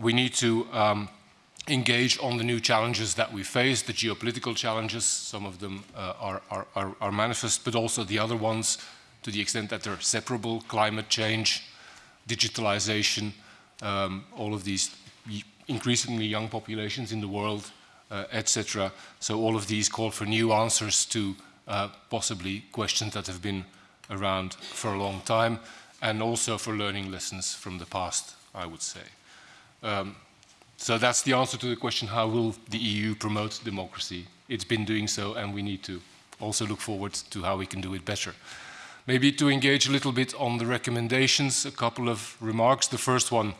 we need to um, engage on the new challenges that we face, the geopolitical challenges, some of them uh, are, are, are, are, manifest, but also the other ones to the extent that they're separable, climate change, digitalization, um, all of these increasingly young populations in the world, uh, etc. So all of these call for new answers to uh, possibly questions that have been around for a long time, and also for learning lessons from the past, I would say. Um, so that's the answer to the question, how will the EU promote democracy? It's been doing so, and we need to also look forward to how we can do it better. Maybe to engage a little bit on the recommendations, a couple of remarks. The first one,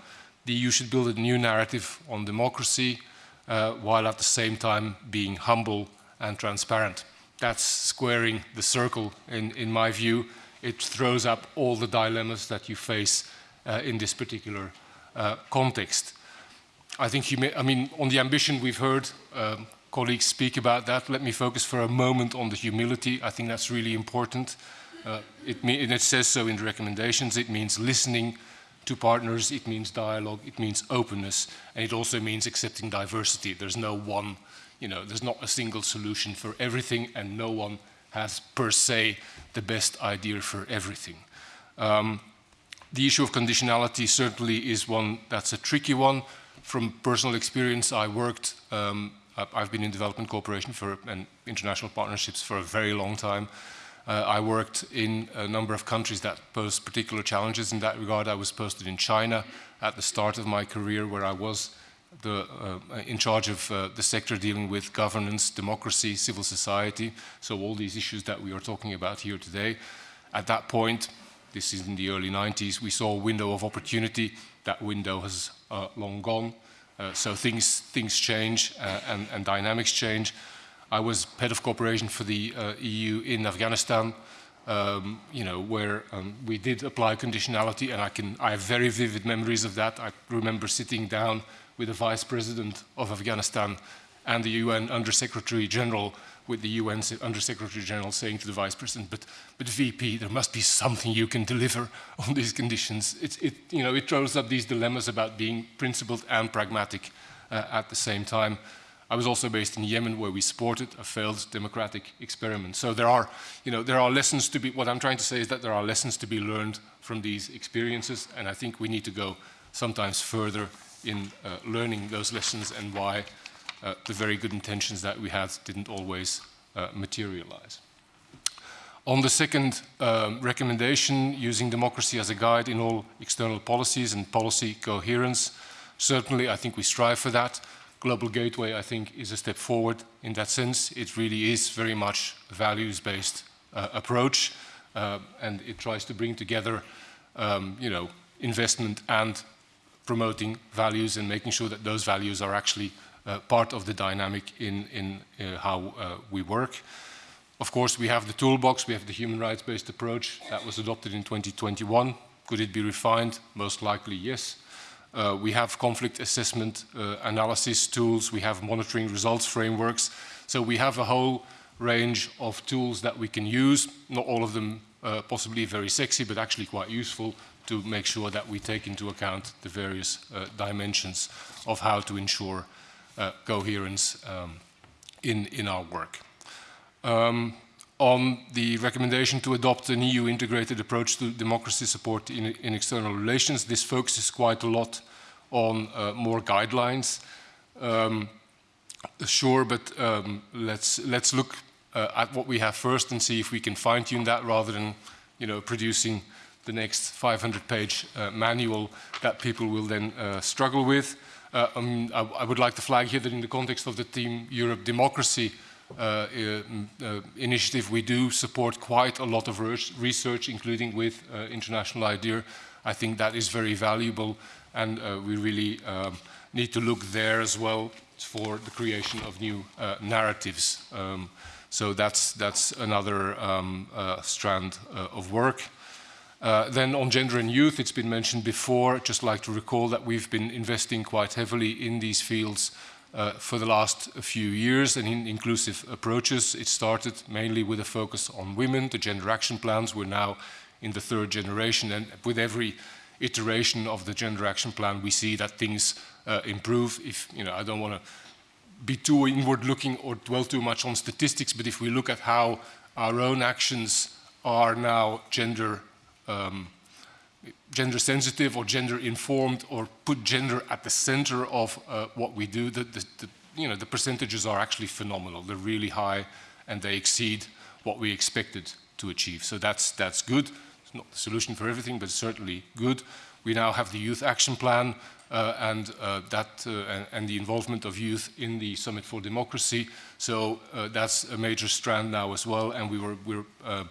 the EU should build a new narrative on democracy, uh, while at the same time being humble and transparent. That's squaring the circle, in, in my view. It throws up all the dilemmas that you face uh, in this particular context. I think, may, I mean, on the ambition we've heard um, colleagues speak about that. Let me focus for a moment on the humility. I think that's really important. Uh, it, and it says so in the recommendations. It means listening to partners, it means dialogue, it means openness, and it also means accepting diversity. There's no one, you know, there's not a single solution for everything, and no one has per se the best idea for everything. Um, the issue of conditionality certainly is one that's a tricky one from personal experience, I worked, um, I've been in development cooperation for, and international partnerships for a very long time. Uh, I worked in a number of countries that pose particular challenges in that regard. I was posted in China at the start of my career where I was the, uh, in charge of uh, the sector dealing with governance, democracy, civil society, so all these issues that we are talking about here today. At that point, this is in the early 90s, we saw a window of opportunity. That window has uh, long gone. Uh, so things, things change uh, and, and, dynamics change. I was head of cooperation for the uh, EU in Afghanistan, um, you know, where um, we did apply conditionality and I, can, I have very vivid memories of that. I remember sitting down with the vice president of Afghanistan and the UN Under Secretary General with the UN Under Secretary General saying to the Vice President, but, but VP, there must be something you can deliver on these conditions. It, it, you know, it throws up these dilemmas about being principled and pragmatic uh, at the same time. I was also based in Yemen where we supported a failed democratic experiment. So there are, you know, there are lessons to be, what I'm trying to say is that there are lessons to be learned from these experiences and I think we need to go sometimes further in uh, learning those lessons and why uh, the very good intentions that we had didn't always uh, materialize. On the second um, recommendation, using democracy as a guide in all external policies and policy coherence, certainly I think we strive for that. Global Gateway, I think, is a step forward in that sense. It really is very much a values-based uh, approach, uh, and it tries to bring together, um, you know, investment and promoting values and making sure that those values are actually part of the dynamic in, in uh, how uh, we work. Of course, we have the toolbox, we have the human rights-based approach that was adopted in 2021. Could it be refined? Most likely, yes. Uh, we have conflict assessment uh, analysis tools, we have monitoring results frameworks. So we have a whole range of tools that we can use, not all of them uh, possibly very sexy, but actually quite useful to make sure that we take into account the various dimensions of how to ensure uh, coherence um, in, in our work. Um, on the recommendation to adopt an EU integrated approach to democracy support in, in external relations, this focuses quite a lot on uh, more guidelines. Um, sure, but um, let's, let's look uh, at what we have first and see if we can fine-tune that rather than you know, producing the next 500-page uh, manual that people will then uh, struggle with. Uh, um, I, I, would like to flag here that in the context of the Team Europe Democracy uh, uh, initiative, we do support quite a lot of research, including with uh, International IDEA. I think that is very valuable, and uh, we really um, need to look there as well for the creation of new uh, narratives. Um, so that's, that's another um, strand of work. Uh, then on gender and youth, it's been mentioned before, I'd just like to recall that we've been investing quite heavily in these fields uh, for the last few years and in inclusive approaches. It started mainly with a focus on women, the gender action plans. We're now in the third generation and with every iteration of the gender action plan, we see that things uh, improve. If, you know, I don't want to be too inward looking or dwell too much on statistics, but if we look at how our own actions are now gender um, gender sensitive or gender informed or put gender at the center of uh, what we do, the, the, the, you know, the percentages are actually phenomenal. They're really high and they exceed what we expected to achieve. So that's, that's good. It's not the solution for everything, but certainly good. We now have the youth action plan uh, and uh, that uh, and, and, the involvement of youth in the Summit for Democracy. So uh, that's a major strand now as well. And we were we're uh,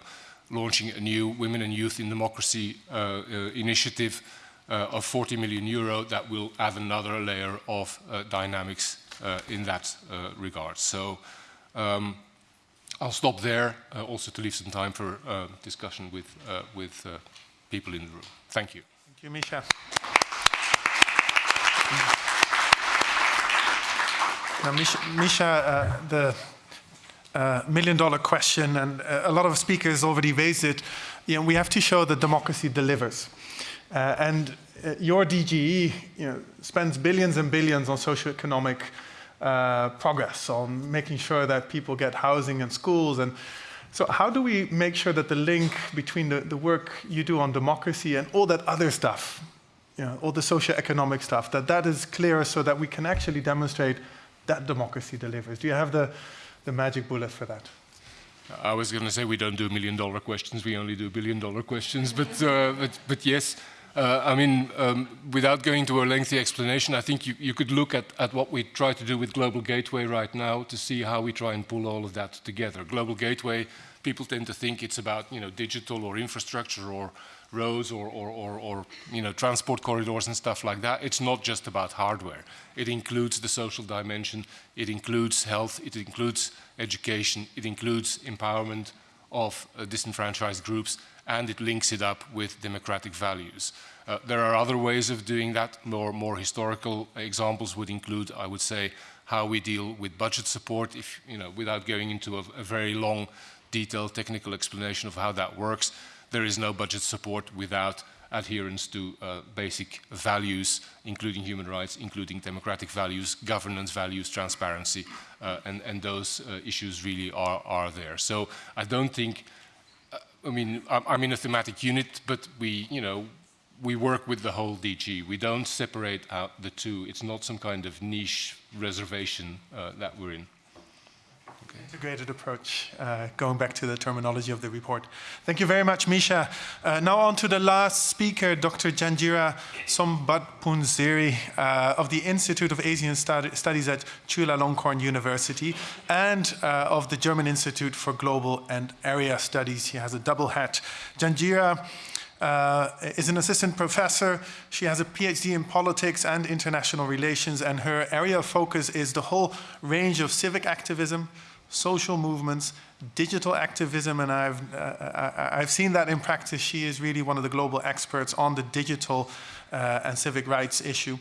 launching a new Women and Youth in Democracy uh, uh initiative uh, of 40 million euro that will add another layer of uh, dynamics in that regard. So. Um, I'll stop there, also to leave some time for discussion with, with people in the room. Thank you. Thank you, Misha. Now, Misha, Misha uh, the uh, million dollar question, and uh, a lot of speakers already raised it, you know, we have to show that democracy delivers. Uh, and uh, your DGE you know, spends billions and billions on socioeconomic uh, progress, on making sure that people get housing and schools. And so how do we make sure that the link between the, the work you do on democracy and all that other stuff, you know, all the socioeconomic stuff, that that is clear so that we can actually demonstrate that democracy delivers? Do you have the, the magic bullet for that? I was going to say we don't do million dollar questions, we only do billion dollar questions, but, uh, but, but, yes. Uh, I mean, um, without going to a lengthy explanation, I think you, you could look at, at what we try to do with Global Gateway right now to see how we try and pull all of that together. Global Gateway, people tend to think it's about you know, digital or infrastructure or roads or, or, or, or, you know, transport corridors and stuff like that. It's not just about hardware. It includes the social dimension, it includes health, it includes education, it includes empowerment of uh, disenfranchised groups, and it links it up with democratic values. Uh, there are other ways of doing that. More, more historical examples would include, I would say, how we deal with budget support, if, you know, without going into a, a very long, detailed technical explanation of how that works there is no budget support without adherence to uh, basic values, including human rights, including democratic values, governance values, transparency, uh, and, and, those uh, issues really are, are there. So I don't think, uh, I mean, I'm in a thematic unit, but we, you know, we work with the whole DG. We don't separate out the two. It's not some kind of niche reservation uh, that we're in integrated approach, uh, going back to the terminology of the report. Thank you very much, Misha. Uh, now on to the last speaker, Dr. Janjira Sombatpoonsiri uh, of the Institute of Asian Stud Studies at Chulalongkorn University and uh, of the German Institute for Global and Area Studies. He has a double hat. Janjira uh, is an assistant professor. She has a PhD in politics and international relations, and her area of focus is the whole range of civic activism, social movements, digital activism, and I've, uh, I, have seen that in practice. She is really one of the global experts on the digital uh, and civic rights issue.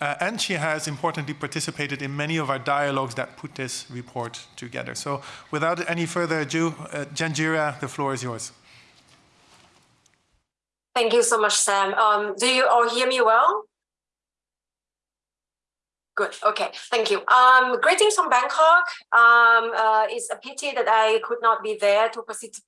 Uh, and she has importantly participated in many of our dialogues that put this report together. So without any further ado, uh, Janjira, the floor is yours. Thank you so much, Sam. Um, do you all hear me well? Good. Okay. Thank you. Um, greetings from Bangkok. Um, uh, it's a pity that I could not be there to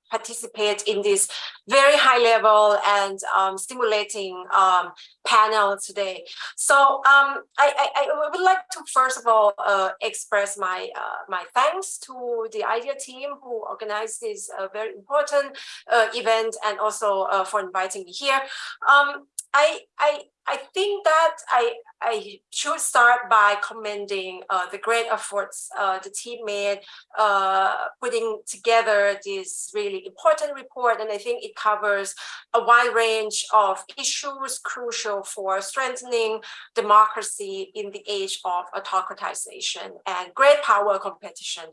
participate in this very high level and um, stimulating um, panel today. So um, I, I, I, would like to first of all uh, express my uh, my thanks to the IDEA team who organized this uh, very important uh, event and also uh, for inviting me here. Um, I, I, I think that I, I should start by commending uh, the great efforts uh, the team made uh, putting together this really important report. And I think it covers a wide range of issues crucial for strengthening democracy in the age of autocratization and great power competition.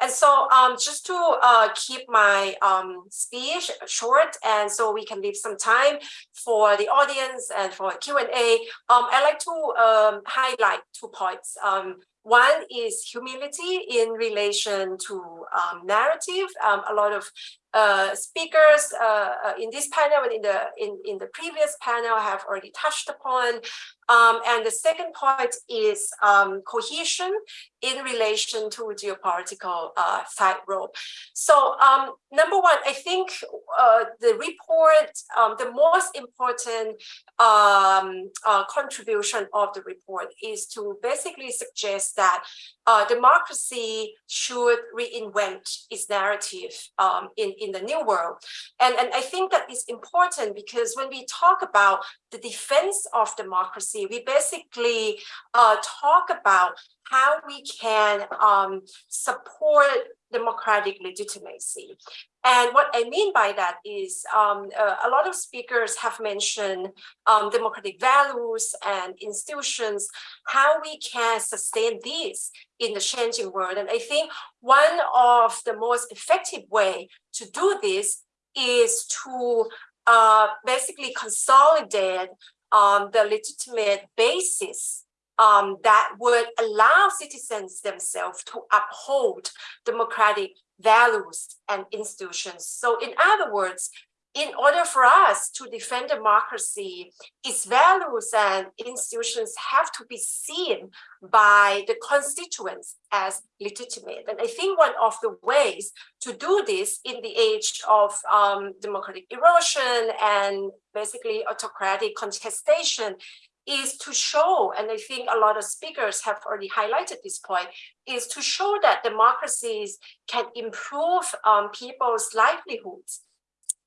And so um, just to uh, keep my um, speech short and so we can leave some time for the audience and for Q&A, um, I'd like to um, highlight two points. Um, one is humility in relation to um, narrative. Um, a lot of uh, speakers uh, uh, in this panel and in the in, in the previous panel have already touched upon. Um, and the second point is um, cohesion in relation to geopolitical uh, rope. So um, number one, I think uh, the report, um, the most important um, uh, contribution of the report is to basically suggest that uh, democracy should reinvent its narrative um, in, in the new world. And, and I think that is important because when we talk about the defense of democracy, we basically uh, talk about how we can um, support democratic legitimacy. And what I mean by that is um, uh, a lot of speakers have mentioned um, democratic values and institutions, how we can sustain these in the changing world. And I think one of the most effective way to do this is to uh, basically consolidate um, the legitimate basis um, that would allow citizens themselves to uphold democratic values and institutions. So in other words, in order for us to defend democracy, its values and institutions have to be seen by the constituents as legitimate. And I think one of the ways to do this in the age of um, democratic erosion and basically autocratic contestation is to show, and I think a lot of speakers have already highlighted this point, is to show that democracies can improve um, people's livelihoods.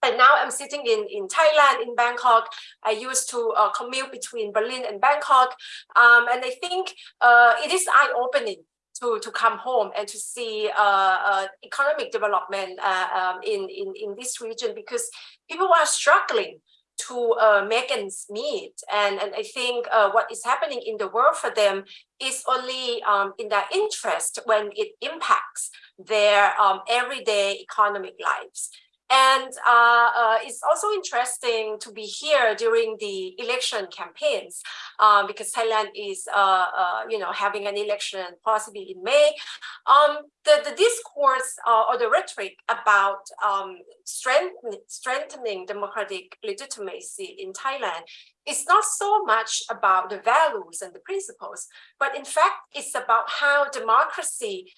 And now I'm sitting in, in Thailand, in Bangkok. I used to uh, commute between Berlin and Bangkok. Um, and I think uh, it is eye-opening to, to come home and to see uh, uh, economic development uh, um, in, in, in this region because people are struggling to uh, make ends meet. And, and I think uh, what is happening in the world for them is only um, in their interest when it impacts their um, everyday economic lives. And uh, uh, it's also interesting to be here during the election campaigns um, because Thailand is, uh, uh you know, having an election possibly in May. Um, the, the discourse uh, or the rhetoric about um, strengthening democratic legitimacy in Thailand is not so much about the values and the principles, but in fact, it's about how democracy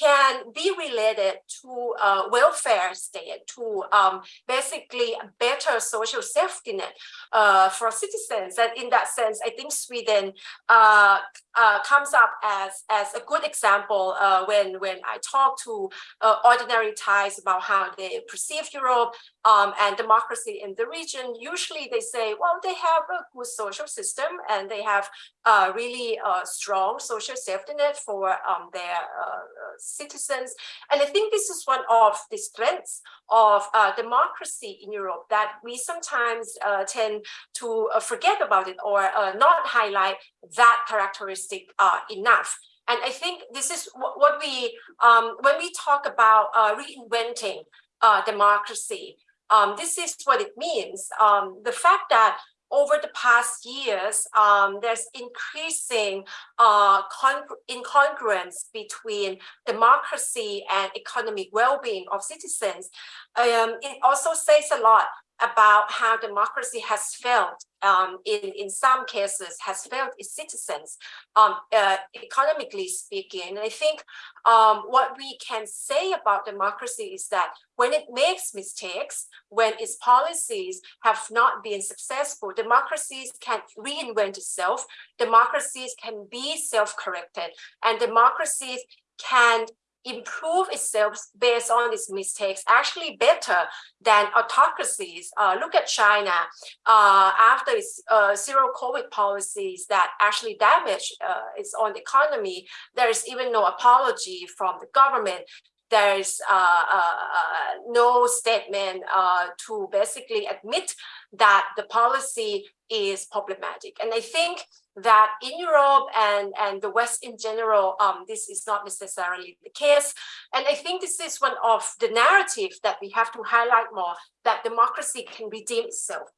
can be related to a welfare state, to um, basically better social safety net uh, for citizens. And in that sense, I think Sweden uh, uh, comes up as, as a good example uh, when, when I talk to uh, ordinary Thais about how they perceive Europe um, and democracy in the region. Usually they say, well, they have a good social system and they have a really uh, strong social safety net for um, their citizens. And I think this is one of the strengths of uh, democracy in Europe that we sometimes uh, tend to uh, forget about it or uh, not highlight that characteristic uh, enough. And I think this is what we, um, when we talk about uh, reinventing democracy, um, this is what it means. Um, the fact that over the past years, um, there's increasing uh, incongruence between democracy and economic well-being of citizens. Um, it also says a lot about how democracy has failed um, in, in some cases has failed its citizens, um, uh, economically speaking. And I think um, what we can say about democracy is that when it makes mistakes, when its policies have not been successful, democracies can reinvent itself, democracies can be self-corrected, and democracies can improve itself based on these mistakes actually better than autocracies. Uh, look at China uh, after its uh, zero COVID policies that actually damage uh, its own economy. There is even no apology from the government there is uh, uh, uh, no statement uh, to basically admit that the policy is problematic. And I think that in Europe and, and the West in general, um, this is not necessarily the case. And I think this is one of the narrative that we have to highlight more, that democracy can redeem itself.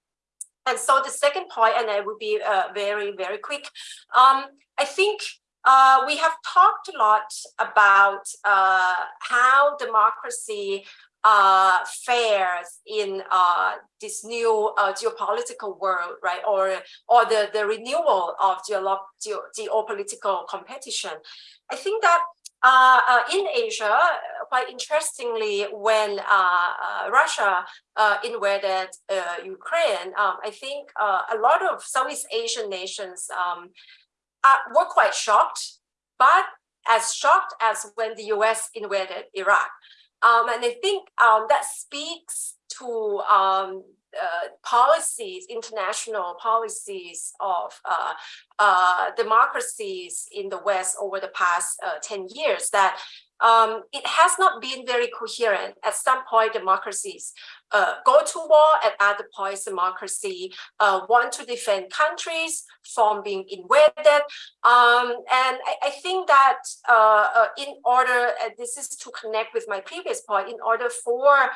And so the second point, and I will be uh, very, very quick, um, I think uh, we have talked a lot about uh, how democracy uh, fares in uh, this new uh, geopolitical world, right? Or or the, the renewal of geo geopolitical competition. I think that uh, uh, in Asia, quite interestingly, when uh, Russia invaded Ukraine, um, I think a lot of Southeast Asian nations um, uh, were quite shocked, but as shocked as when the US invaded Iraq. Um, and I think um, that speaks to um, uh, policies, international policies of uh, uh, democracies in the West over the past uh, 10 years that um, it has not been very coherent. At some point, democracies uh, go to war, at other points, democracy uh, want to defend countries from being invaded. Um, and I, I, think that uh, uh in order, this is to connect with my previous point, in order for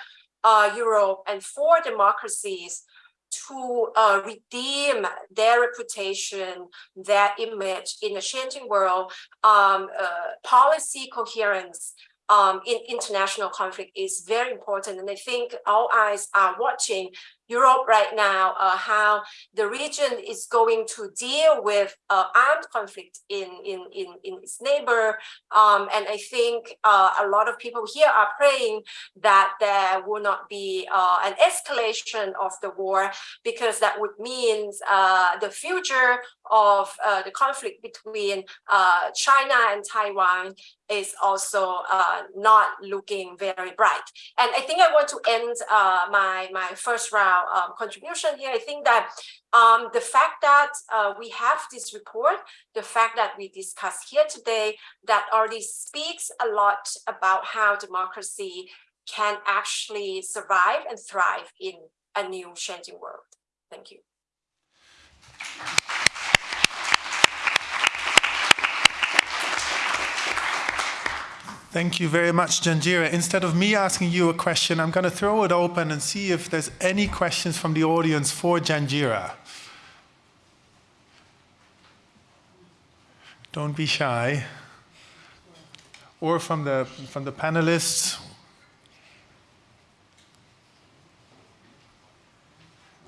uh, Europe and for democracies to uh, redeem their reputation, their image in a changing world, um, uh, policy coherence um, in international conflict is very important. And I think all eyes are watching Europe right now, uh, how the region is going to deal with uh, armed conflict in, in, in, in its neighbor. Um, and I think uh, a lot of people here are praying that there will not be uh, an escalation of the war because that would mean uh, the future of uh, the conflict between China and Taiwan is also not looking very bright. And I think I want to end my, my first round um, contribution here, I think that um, the fact that uh, we have this report, the fact that we discuss here today, that already speaks a lot about how democracy can actually survive and thrive in a new changing world. Thank you. Thank you very much, Janjira. Instead of me asking you a question, I'm going to throw it open and see if there's any questions from the audience for Janjira. Don't be shy. Or from the, from the panelists,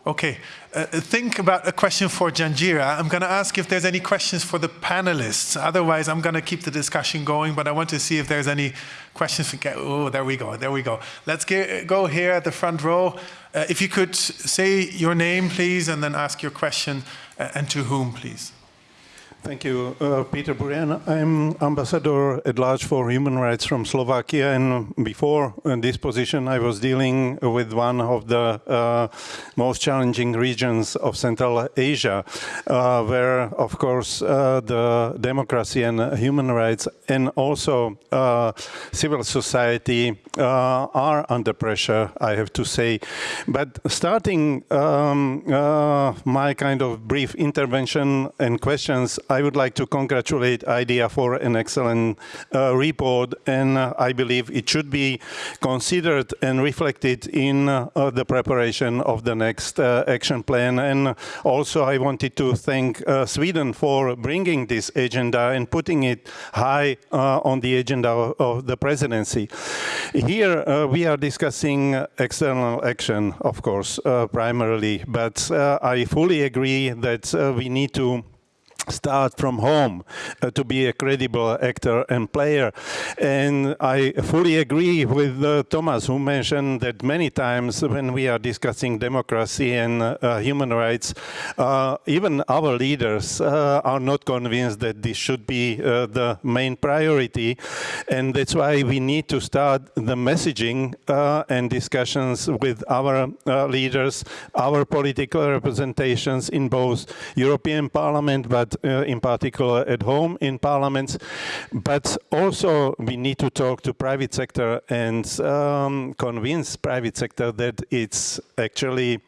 Okay, uh, think about a question for Janjira. I'm going to ask if there's any questions for the panelists. Otherwise, I'm going to keep the discussion going, but I want to see if there's any questions. For, oh, there we go, there we go. Let's get, go here at the front row. Uh, if you could say your name, please, and then ask your question, uh, and to whom, please. Thank you, uh, Peter Burian. I'm ambassador at large for human rights from Slovakia, and before in this position, I was dealing with one of the uh, most challenging regions of Central Asia, uh, where, of course, uh, the democracy and human rights, and also uh, civil society, uh, are under pressure. I have to say. But starting um, my kind of brief intervention and questions. I would like to congratulate IDEA for an excellent uh, report, and uh, I believe it should be considered and reflected in uh, the preparation of the next uh, action plan. And also, I wanted to thank uh, Sweden for bringing this agenda and putting it high uh, on the agenda of the presidency. Here, we are discussing external action, of course, primarily, but I fully agree that we need to start from home uh, to be a credible actor and player. And I fully agree with uh, Thomas, who mentioned that many times when we are discussing democracy and uh, human rights, uh, even our leaders uh, are not convinced that this should be uh, the main priority. And that's why we need to start the messaging and discussions with our leaders, our political representations in both European Parliament, but in particular at home in parliaments. But also we need to talk to private sector and um, convince private sector that it's actually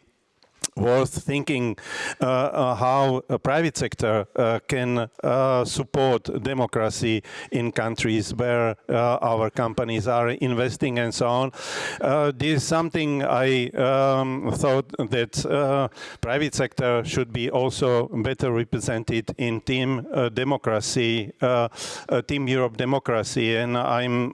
worth thinking uh, uh, how a private sector uh, can uh, support democracy in countries where uh, our companies are investing and so on. Uh, this is something I um, thought that private sector should be also better represented in Team Democracy, Team Europe Democracy, and I'm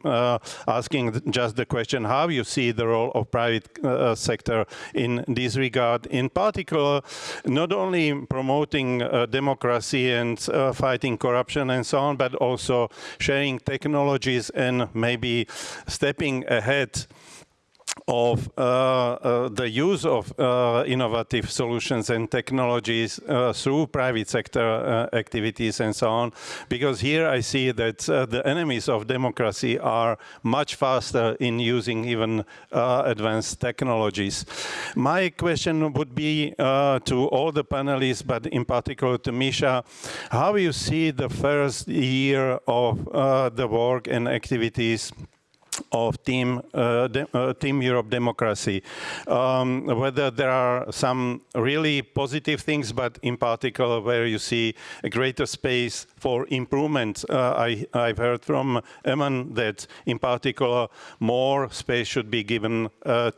asking just the question how you see the role of private sector in this regard in particular, not only promoting uh, democracy and uh, fighting corruption and so on, but also sharing technologies and maybe stepping ahead of uh, uh, the use of uh, innovative solutions and technologies uh, through private sector uh, activities and so on. Because here I see that uh, the enemies of democracy are much faster in using even advanced technologies. My question would be to all the panelists, but in particular to Misha, how you see the first year of the work and activities of Team, uh, uh, Team Europe Democracy. Um, whether there are some really positive things, but in particular where you see a greater space for improvement. Uh, I, have heard from Eman that in particular more space should be given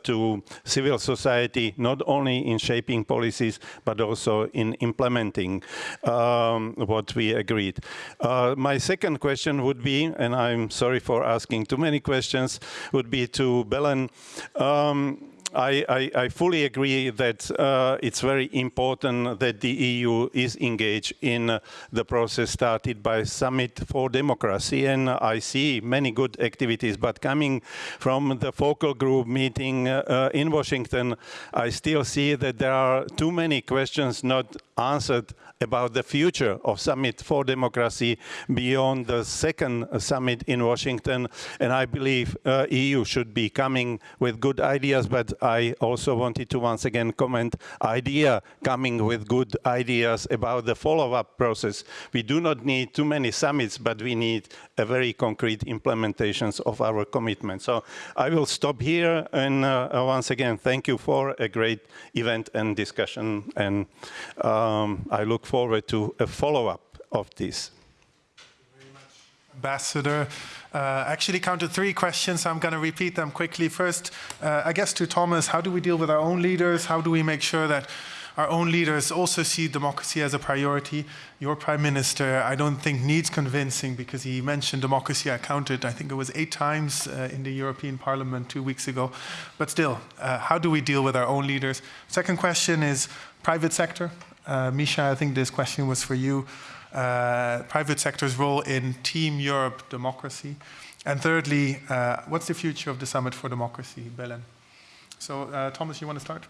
to civil society, not only in shaping policies, but also in implementing um, what we agreed. Uh, my second question would be, and I'm sorry for asking too many questions, questions would be to Belen. Um, I, I, I, fully agree that uh, it's very important that the EU is engaged in uh, the process started by Summit for Democracy, and I see many good activities. But coming from the focal group meeting uh, uh in Washington, I still see that there are too many questions not answered about the future of Summit for Democracy beyond the second summit in Washington. And I believe uh, EU should be coming with good ideas, but I also wanted to once again comment IDEA coming with good ideas about the follow-up process. We do not need too many summits, but we need a very concrete implementations of our commitment. So I will stop here and uh, once again, thank you for a great event and discussion. And um, I look forward to a follow-up of this. Ambassador. Uh, actually counted three questions. I'm going to repeat them quickly. First, uh, I guess to Thomas, how do we deal with our own leaders? How do we make sure that our own leaders also see democracy as a priority? Your prime minister, I don't think needs convincing because he mentioned democracy. I counted, I think it was eight times uh, in the European Parliament two weeks ago. But still, uh, how do we deal with our own leaders? Second question is private sector. Uh, Misha, I think this question was for you. Uh, private sector's role in Team Europe democracy. And thirdly, uh, what's the future of the Summit for Democracy, Belen? So, uh, Thomas, you want to start?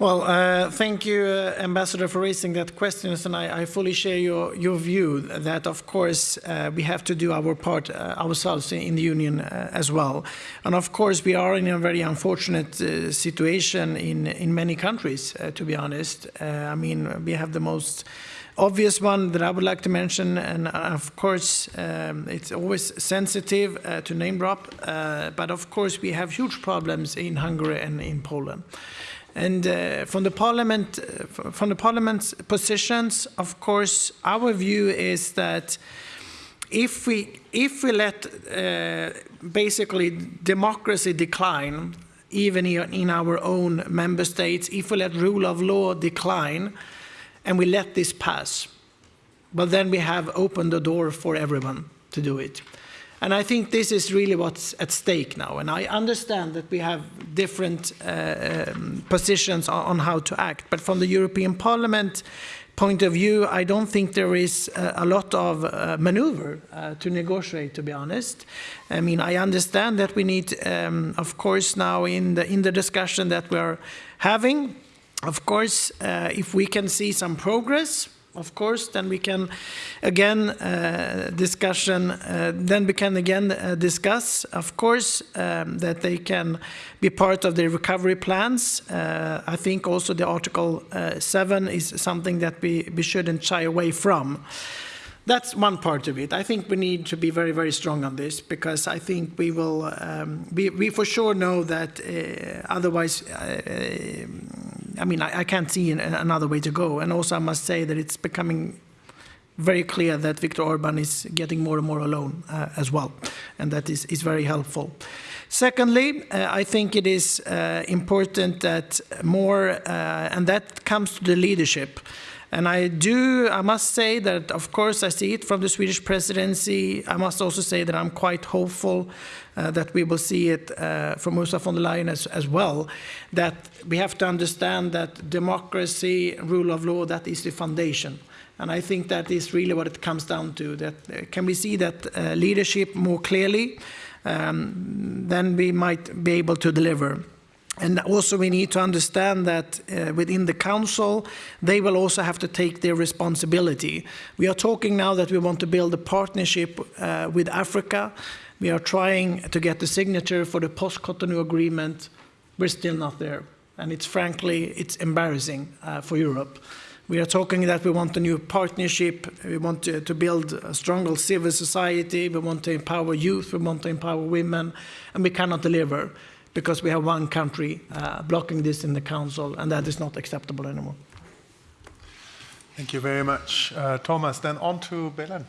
Well, uh, thank you, uh, Ambassador, for raising that question, and I, I, fully share your, your view that, of course, uh, we have to do our part uh, ourselves in the Union uh, as well. And of course, we are in a very unfortunate uh, situation in, in many countries, to be honest. I mean, we have the most obvious one that I would like to mention, and of course, um, it's always sensitive to name drop, but of course, we have huge problems in Hungary and in Poland. And uh, from the parliament, uh, from the parliament's positions, of course, our view is that if we if we let uh, basically democracy decline, even in our own member states, if we let rule of law decline, and we let this pass, but then we have opened the door for everyone to do it. And I think this is really what's at stake now. And I understand that we have different uh, um, positions on, how to act. But from the European Parliament point of view, I don't think there is uh, a lot of uh, maneuver uh, to negotiate, to be honest. I mean, I understand that we need, um, of course, now in the, in the discussion that we're having, of course, uh, if we can see some progress, of course, then we can again uh, discussion. Uh, then we can again uh, discuss, of course, um, that they can be part of the recovery plans. Uh, I think also the Article uh, Seven is something that we we shouldn't shy away from. That's one part of it. I think we need to be very, very strong on this because I think we will, um, we, we for sure know that uh, otherwise I mean, I, I can't see an, another way to go. And also, I must say that it's becoming very clear that Viktor Orban is getting more and more alone uh, as well, and that is, is very helpful. Secondly, uh, I think it is uh, important that more, uh, and that comes to the leadership. And I do, I must say that, of course, I see it from the Swedish presidency. I must also say that I'm quite hopeful uh, that we will see it uh, from Ursula von der Leyen as, as well, that we have to understand that democracy, rule of law, that is the foundation. And I think that is really what it comes down to, that uh, can we see that uh, leadership more clearly, um, then we might be able to deliver. And also we need to understand that uh, within the council, they will also have to take their responsibility. We are talking now that we want to build a partnership uh, with Africa. We are trying to get the signature for the post-Cotonou agreement. We're still not there. And it's frankly, it's embarrassing uh, for Europe. We are talking that we want a new partnership, we want to, to, build a stronger civil society, we want to empower youth, we want to empower women, and we cannot deliver because we have one country uh, blocking this in the council, and that is not acceptable anymore. Thank you very much, uh, Thomas. Then on to Belen.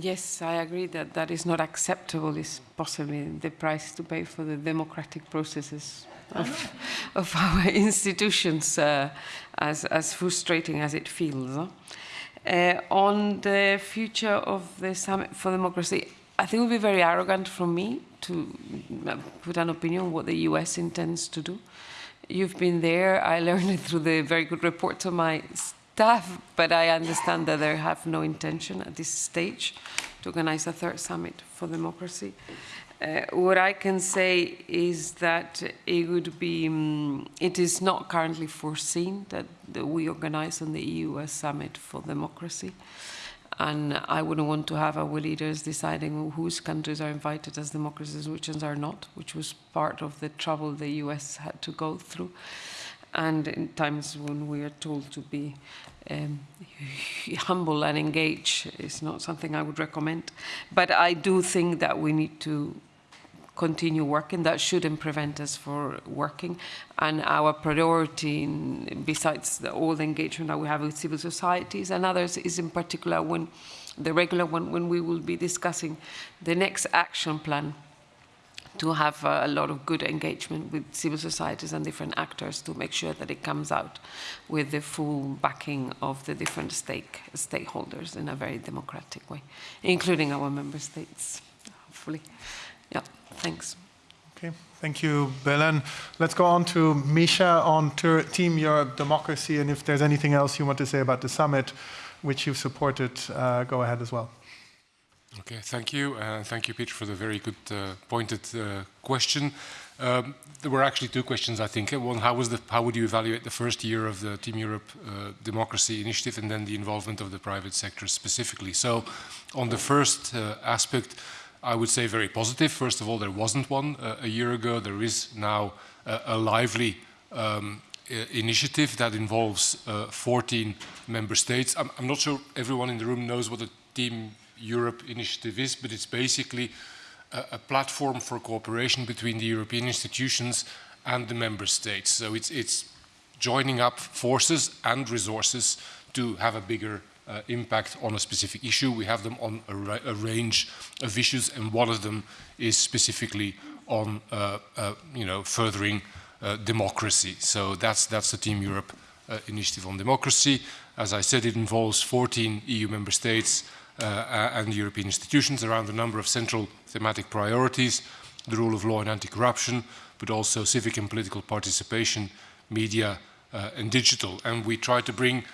Yes, I agree that that is not acceptable, is possibly the price to pay for the democratic processes of, of our institutions, uh, as, as frustrating as it feels. Huh? Uh, on the future of the Summit for Democracy, I think it would be very arrogant from me to uh, put an opinion on what the US intends to do. You've been there. I learned it through the very good reports of my staff, but I understand that they have no intention at this stage to organize a third summit for democracy. Uh, what I can say is that it would be, um, it is not currently foreseen that, that we organize on the EU summit for democracy and I wouldn't want to have our leaders deciding whose countries are invited as democracies, which ones are not, which was part of the trouble the US had to go through. And in times when we are told to be um, humble and engage it's not something I would recommend. But I do think that we need to continue working. That shouldn't prevent us from working. And our priority, in, besides the, all the engagement that we have with civil societies and others, is in particular when the regular one, when we will be discussing the next action plan to have uh, a lot of good engagement with civil societies and different actors to make sure that it comes out with the full backing of the different stake, stakeholders in a very democratic way, including our member states, hopefully. Yeah. Thanks. Okay, thank you, Belen. Let's go on to Misha on Team Europe Democracy, and if there's anything else you want to say about the summit, which you've supported, uh, go ahead as well. Okay, thank you. Uh, thank you, Peter, for the very good uh, pointed uh, question. Um, there were actually two questions, I think. One, how, was the, how would you evaluate the first year of the Team Europe uh, Democracy Initiative and then the involvement of the private sector specifically? So on the first uh, aspect, I would say very positive. First of all, there wasn't one uh, a year ago. There is now uh, a lively um, initiative that involves uh, 14 member states. I'm, I'm, not sure everyone in the room knows what the Team Europe initiative is, but it's basically a, a platform for cooperation between the European institutions and the member states. So it's, it's joining up forces and resources to have a bigger uh, impact on a specific issue. We have them on a, ra a, range of issues, and one of them is specifically on, uh, uh, you know, furthering uh, democracy. So that's that's the Team Europe uh, initiative on democracy. As I said, it involves 14 EU member states uh, and European institutions around a number of central thematic priorities: the rule of law and anti-corruption, but also civic and political participation, media and digital. And we try to bring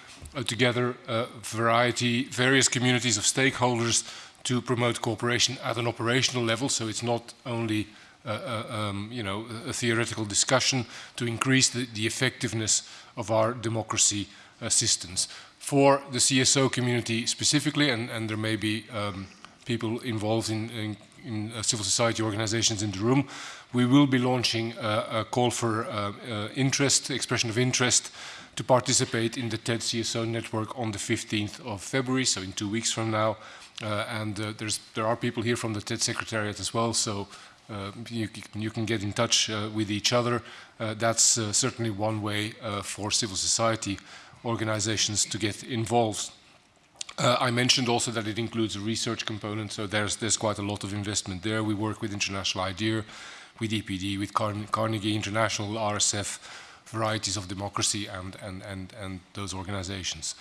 together a variety, various communities of stakeholders to promote cooperation at an operational level. So it's not only uh, uh, um, you know, a theoretical discussion to increase the, the effectiveness of our democracy systems. For the CSO community specifically, and, and there may be um, people involved in, in, in uh, civil society organizations in the room, we will be launching a, call for uh, uh, interest, expression of interest to participate in the TED CSO network on the 15th of February, so in two weeks from now. Uh, and uh, there are people here from the TED Secretariat as well, so uh, you, you, can get in touch uh, with each other. Uh, that's uh, certainly one way for civil society organizations to get involved. I mentioned also that it includes a research component, so there's, there's quite a lot of investment there. We work with International IDEA, with EPD, with Carnegie International, RSF, varieties of democracy and, and, and, and those organizations.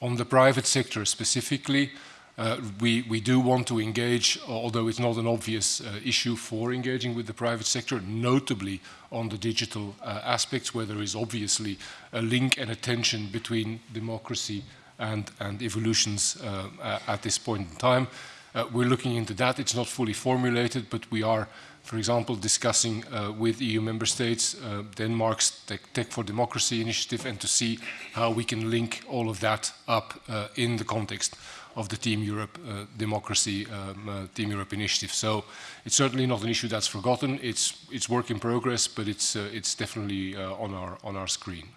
On the private sector specifically, uh, we, we do want to engage, although it's not an obvious uh, issue for engaging with the private sector, notably on the digital uh, aspects where there is obviously a link and a tension between democracy and, and evolutions uh, at this point in time. Uh, we're looking into that. It's not fully formulated, but we are for example, discussing uh, with EU member states uh, Denmark's Tech, Tech, for Democracy initiative and to see how we can link all of that up uh, in the context of the Team Europe uh, Democracy um, uh, Team Europe initiative. So it's certainly not an issue that's forgotten. It's it's work in progress, but it's uh, it's definitely on our on our screen.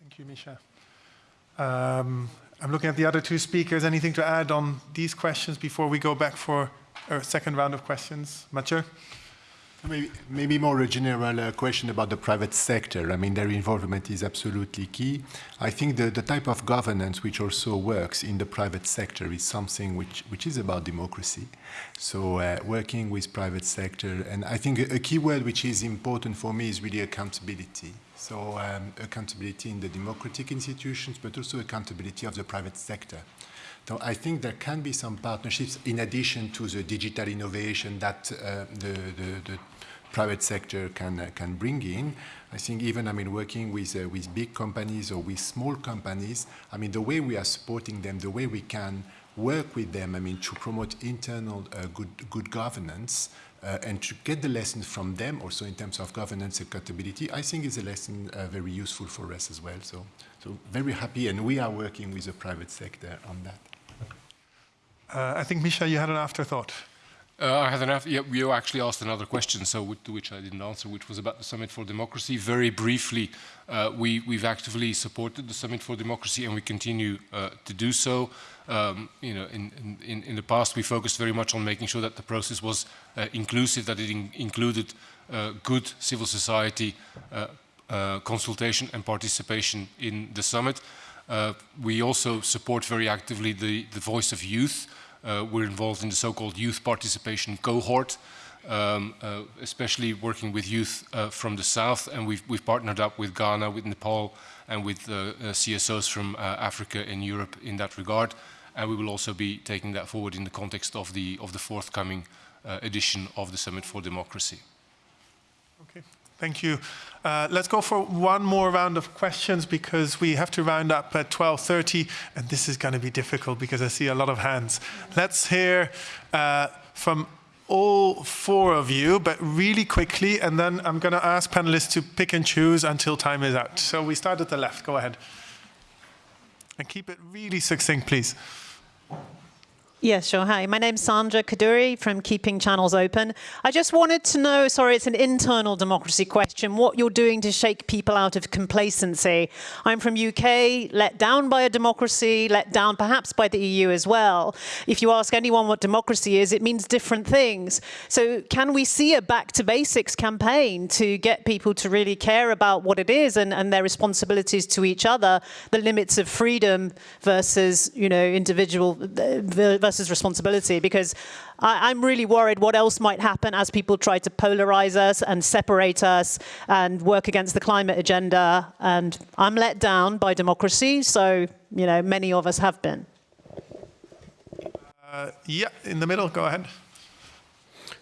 Thank you, Misha. Um, I'm looking at the other two speakers. Anything to add on these questions before we go back for second round of questions. Mathieu? Maybe, maybe more a general uh, question about the private sector. I mean, their involvement is absolutely key. I think the, the type of governance which also works in the private sector is something which, which is about democracy. So uh, working with private sector, and I think a, a key word which is important for me is really accountability. So um, accountability in the democratic institutions, but also accountability of the private sector. So I think there can be some partnerships in addition to the digital innovation that uh, the, the, the, private sector can uh, can bring in. I think even I mean working with uh, with big companies or with small companies. I mean the way we are supporting them, the way we can work with them. I mean to promote internal uh, good good governance. Uh, and to get the lessons from them also in terms of governance accountability, I think is a lesson uh, very useful for us as well. So, so very happy, and we are working with the private sector on that. Uh, I think, Misha, you had an afterthought. Uh, I had an after, yeah, you actually asked another question, so to which I didn't answer, which was about the Summit for Democracy. Very briefly, uh, we, we've actively supported the Summit for Democracy and we continue uh, to do so. Um, you know, in, in, in the past, we focused very much on making sure that the process was uh, inclusive, that it in included uh, good civil society uh, consultation and participation in the summit. we also support very actively the, the voice of youth, we're involved in the so-called youth participation cohort, um, uh, especially working with youth uh, from the south, and we've, we've, partnered up with Ghana, with Nepal, and with uh, uh, CSOs from uh, Africa and Europe in that regard. And we will also be taking that forward in the context of the, of the forthcoming edition of the Summit for Democracy. Okay. Thank you. Uh, let's go for one more round of questions because we have to round up at 12.30 and this is going to be difficult because I see a lot of hands. Let's hear uh, from all four of you, but really quickly, and then I'm going to ask panelists to pick and choose until time is out. So we start at the left. Go ahead. And keep it really succinct, please. Yes, sure. Hi, my name's Sandra Kaduri from Keeping Channels Open. I just wanted to know, sorry, it's an internal democracy question, what you're doing to shake people out of complacency. I'm from UK, let down by a democracy, let down perhaps by the EU as well. If you ask anyone what democracy is, it means different things. So can we see a back to basics campaign to get people to really care about what it is and, and their responsibilities to each other, the limits of freedom versus, you know, individual, uh, versus responsibility because I, am really worried what else might happen as people try to polarize us and separate us and work against the climate agenda. And I'm let down by democracy, so you know many of us have been. Uh, yeah, in the middle, go ahead.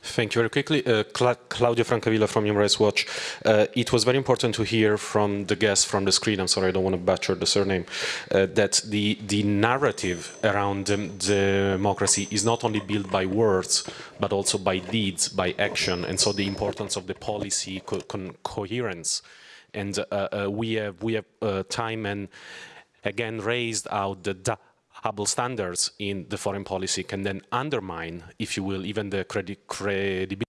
Thank you very quickly. Uh, Cla Claudio Francavilla from Human Rights Watch. Uh, it was very important to hear from the guest from the screen, I'm sorry, I don't want to butcher the surname, uh, that the, the narrative around um, democracy is not only built by words, but also by deeds, by action, and so the importance of the policy co coherence. And uh, uh, we have, we have uh, time and again raised out the double standards in the foreign policy can then undermine, if you will, even the credi credibility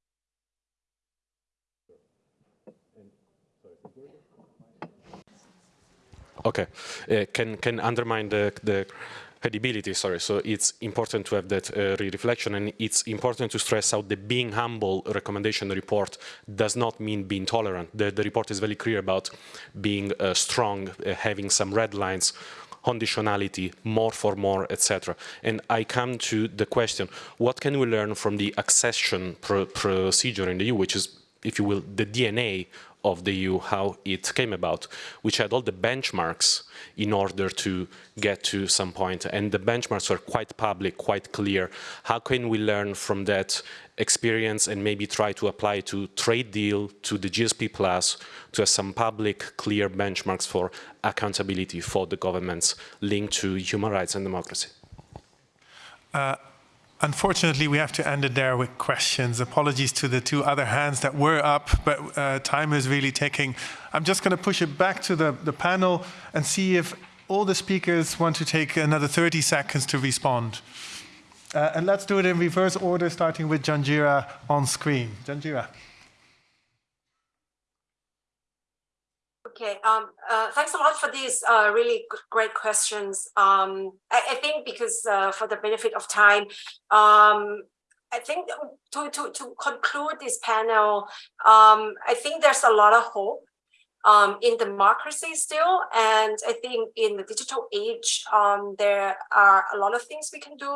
okay, uh, can can undermine the the credibility. Sorry, so it's important to have that uh, reflection, and it's important to stress out the being humble recommendation report does not mean being tolerant. The, the report is very clear about being uh, strong, uh, having some red lines conditionality, more for more, etc. And I come to the question, what can we learn from the accession pro procedure in the EU, which is, if you will, the DNA of the EU, how it came about, which had all the benchmarks in order to get to some point. And the benchmarks were quite public, quite clear. How can we learn from that experience and maybe try to apply to trade deal, to the GSP plus, to have some public, clear benchmarks for accountability for the governments linked to human rights and democracy? Uh, Unfortunately, we have to end it there with questions. Apologies to the two other hands that were up, but uh, time is really ticking. I'm just going to push it back to the, the panel and see if all the speakers want to take another 30 seconds to respond. Uh, and let's do it in reverse order, starting with Janjira on screen. Janjira. Okay, um, uh, thanks a lot for these uh, really great questions. Um, I, I, think because uh, for the benefit of time, um, I think to, to, to conclude this panel, um, I think there's a lot of hope um, in democracy still. And I think in the digital age, um, there are a lot of things we can do.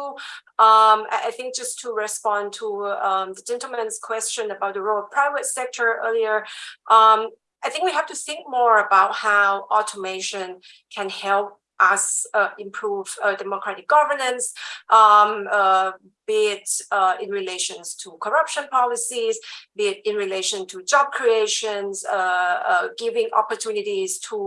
Um, I think just to respond to um, the gentleman's question about the role of private sector earlier, um, I think we have to think more about how automation can help us uh, improve uh, democratic governance, um, uh, be it uh, in relations to corruption policies, be it in relation to job creations, uh, uh, giving opportunities to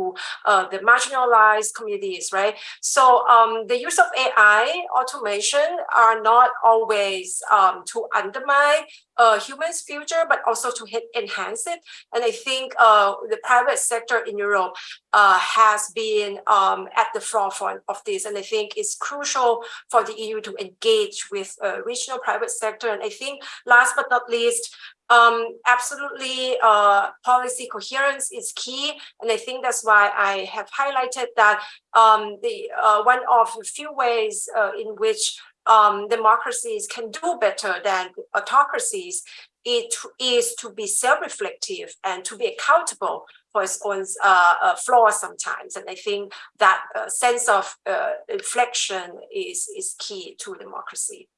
the marginalized communities, right? So um, the use of AI automation are not always um, to undermine uh, humans' future, but also to hit, enhance it. And I think uh, the private sector in Europe uh, has been um, at the forefront of this. And I think it's crucial for the EU to engage with uh, regional private sector. And I think last but not least, um, absolutely uh, policy coherence is key. And I think that's why I have highlighted that um, the uh, one of the few ways in which um, democracies can do better than autocracies it is to be self-reflective and to be accountable for its own uh, uh, flaws sometimes. And I think that uh, sense of uh, reflection is, is key to democracy.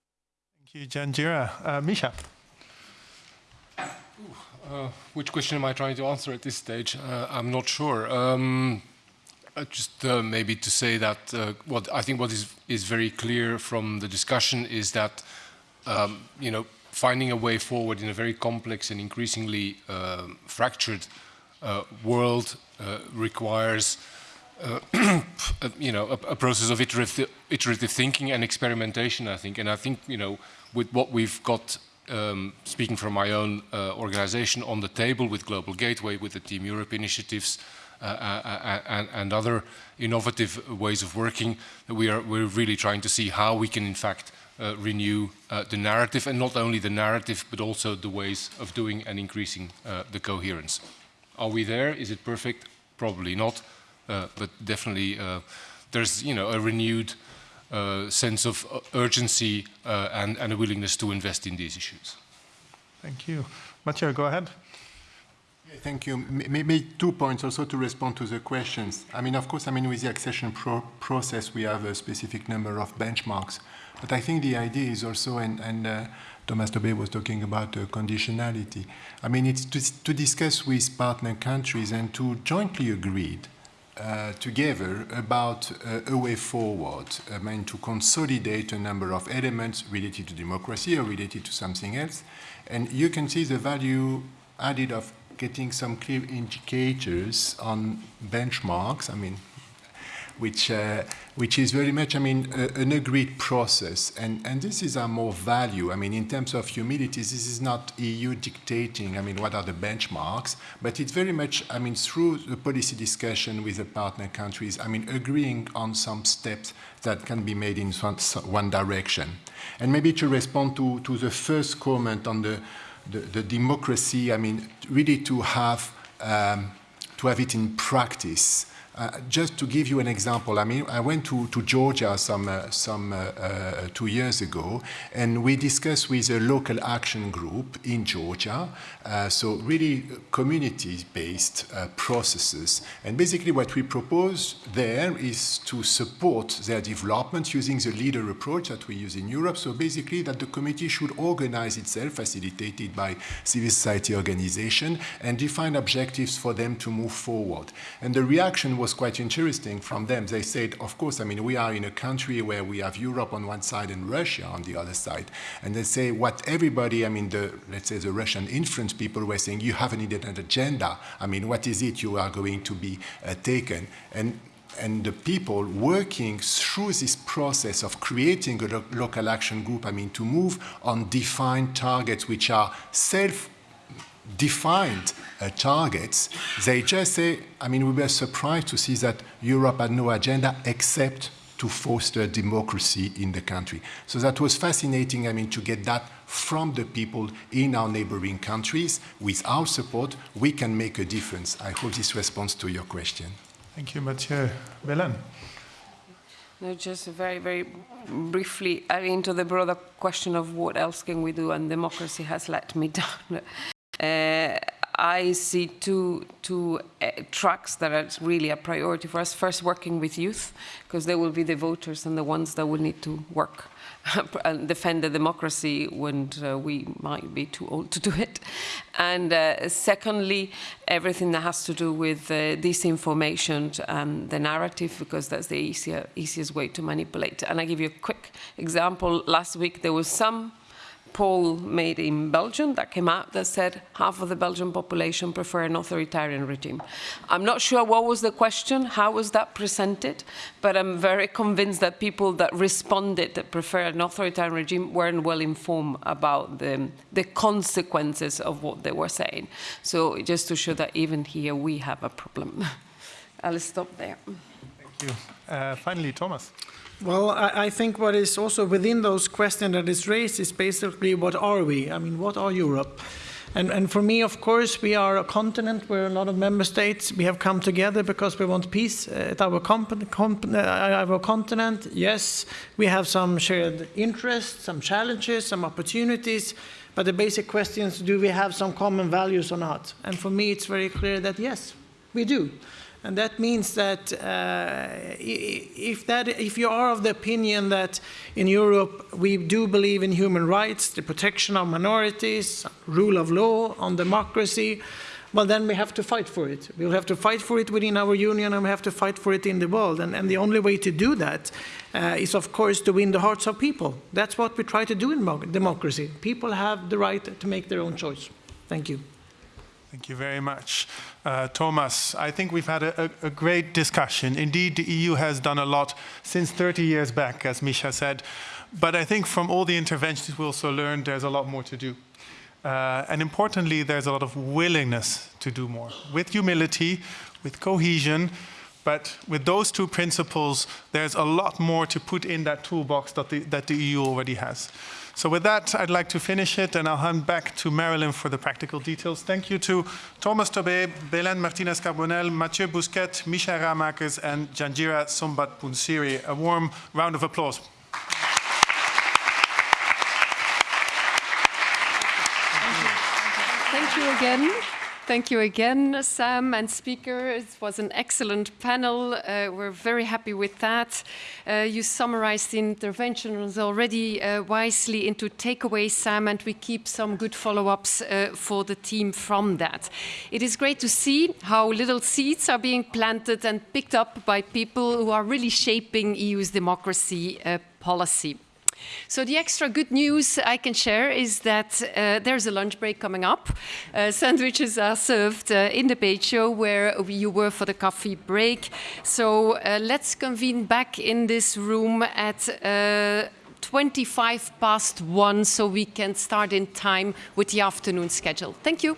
You, Janjira. Uh, Misha. Uh, which question am I trying to answer at this stage? I'm not sure. Um, uh, just uh, maybe to say that uh, what I think what is is very clear from the discussion is that um, you know finding a way forward in a very complex and increasingly um, fractured uh, world uh, requires uh, you know a, a, process of iterative, iterative thinking and experimentation. I think, and I think you know with what we've got. Um, speaking from my own organization on the table with Global Gateway, with the Team Europe initiatives, uh, uh, uh, and, and, other innovative ways of working, we are we're really trying to see how we can in fact uh, renew uh, the narrative and not only the narrative but also the ways of doing and increasing uh, the coherence. Are we there? Is it perfect? Probably not, but definitely there's you know a renewed sense of urgency and, and a willingness to invest in these issues. Thank you. Mathieu, go ahead. Thank you. Maybe two points also to respond to the questions. I mean, of course, I mean, with the accession pro process, we have a specific number of benchmarks. But I think the idea is also, and, and uh, Thomas Tobé was talking about uh, conditionality. I mean, it's to, to discuss with partner countries and to jointly agree uh, together about uh, a way forward, I mean, to consolidate a number of elements related to democracy or related to something else. And you can see the value added of getting some clear indicators on benchmarks. I mean, which, uh, which is very much, I mean, a, an agreed process. And, and this is our more value. I mean, in terms of humility, this is not EU dictating, I mean, what are the benchmarks, but it's very much, I mean, through the policy discussion with the partner countries, I mean, agreeing on some steps that can be made in one, direction. And maybe to respond to, to the first comment on the, the, the democracy, I mean, really to have, um, to have it in practice. Uh, just to give you an example, I mean, I went to, to Georgia some, uh, some uh, uh two years ago, and we discussed with a local action group in Georgia, uh, so really community-based processes. And basically what we propose there is to support their development using the leader approach that we use in Europe. So basically that the committee should organize itself, facilitated by civil society organization, and define objectives for them to move forward. And the reaction was was quite interesting from them. They said, of course, I mean, we are in a country where we have Europe on one side and Russia on the other side. And they say what everybody, I mean, the, let's say the Russian influence people were saying, you have an agenda. I mean, what is it you are going to be uh, taken? And and the people working through this process of creating a lo local action group, I mean, to move on defined targets which are self defined uh, targets, they just say, I mean, we were surprised to see that Europe had no agenda except to foster democracy in the country. So that was fascinating, I mean, to get that from the people in our neighboring countries. With our support, we can make a difference. I hope this responds to your question. Thank you, Mathieu. Belen. No, just very, very briefly, I mean, to the broader question of what else can we do, and democracy has let me down. Uh, I see two, two uh, tracks that are really a priority for us. First, working with youth, because they will be the voters and the ones that will need to work and defend the democracy when uh, we might be too old to do it. And uh, secondly, everything that has to do with uh, disinformation and the narrative, because that's the easier, easiest way to manipulate. And I give you a quick example. Last week, there was some poll made in Belgium that came out that said half of the Belgian population prefer an authoritarian regime. I'm not sure what was the question, how was that presented, but I'm very convinced that people that responded that prefer an authoritarian regime weren't well informed about the, the consequences of what they were saying. So just to show that even here we have a problem. I'll stop there. Thank you. Uh, finally, Thomas. Well, I, I, think what is also within those questions that is raised is basically what are we? I mean, what are Europe? And, and for me, of course, we are a continent where a lot of member states, we have come together because we want peace at our, uh, our continent. Yes, we have some shared interests, some challenges, some opportunities, but the basic question is, do we have some common values or not? And for me, it's very clear that yes, we do. And that means that uh, if, that if you are of the opinion that in Europe we do believe in human rights, the protection of minorities, rule of law, on democracy, well, then we have to fight for it. We'll have to fight for it within our union and we have to fight for it in the world. And, and the only way to do that uh, is, of course, to win the hearts of people. That's what we try to do in democracy. People have the right to make their own choice. Thank you. Thank you very much. Uh, Thomas, I think we've had a, a, a, great discussion. Indeed, the EU has done a lot since 30 years back, as Misha said. But I think from all the interventions we also learned there's a lot more to do. Uh, and importantly, there's a lot of willingness to do more, with humility, with cohesion, but with those two principles, there's a lot more to put in that toolbox that the, that the EU already has. So with that, I'd like to finish it, and I'll hand back to Marilyn for the practical details. Thank you to Thomas Tobé, Belen Martinez Carbonell, Mathieu Bousquet, Misha Ramakers, and Janjira Sombatpoonsiri. A warm round of applause. Thank you again. Thank you again, Sam and speaker. It was an excellent panel. Uh, we're very happy with that. Uh, you summarized the interventions already uh, wisely into takeaways, Sam, and we keep some good follow-ups uh, for the team from that. It is great to see how little seeds are being planted and picked up by people who are really shaping EU's democracy uh, policy. So the extra good news I can share is that uh, there's a lunch break coming up. Uh, sandwiches are served uh, in the page show where you were for the coffee break. So uh, let's convene back in this room at uh, 25 past one so we can start in time with the afternoon schedule. Thank you.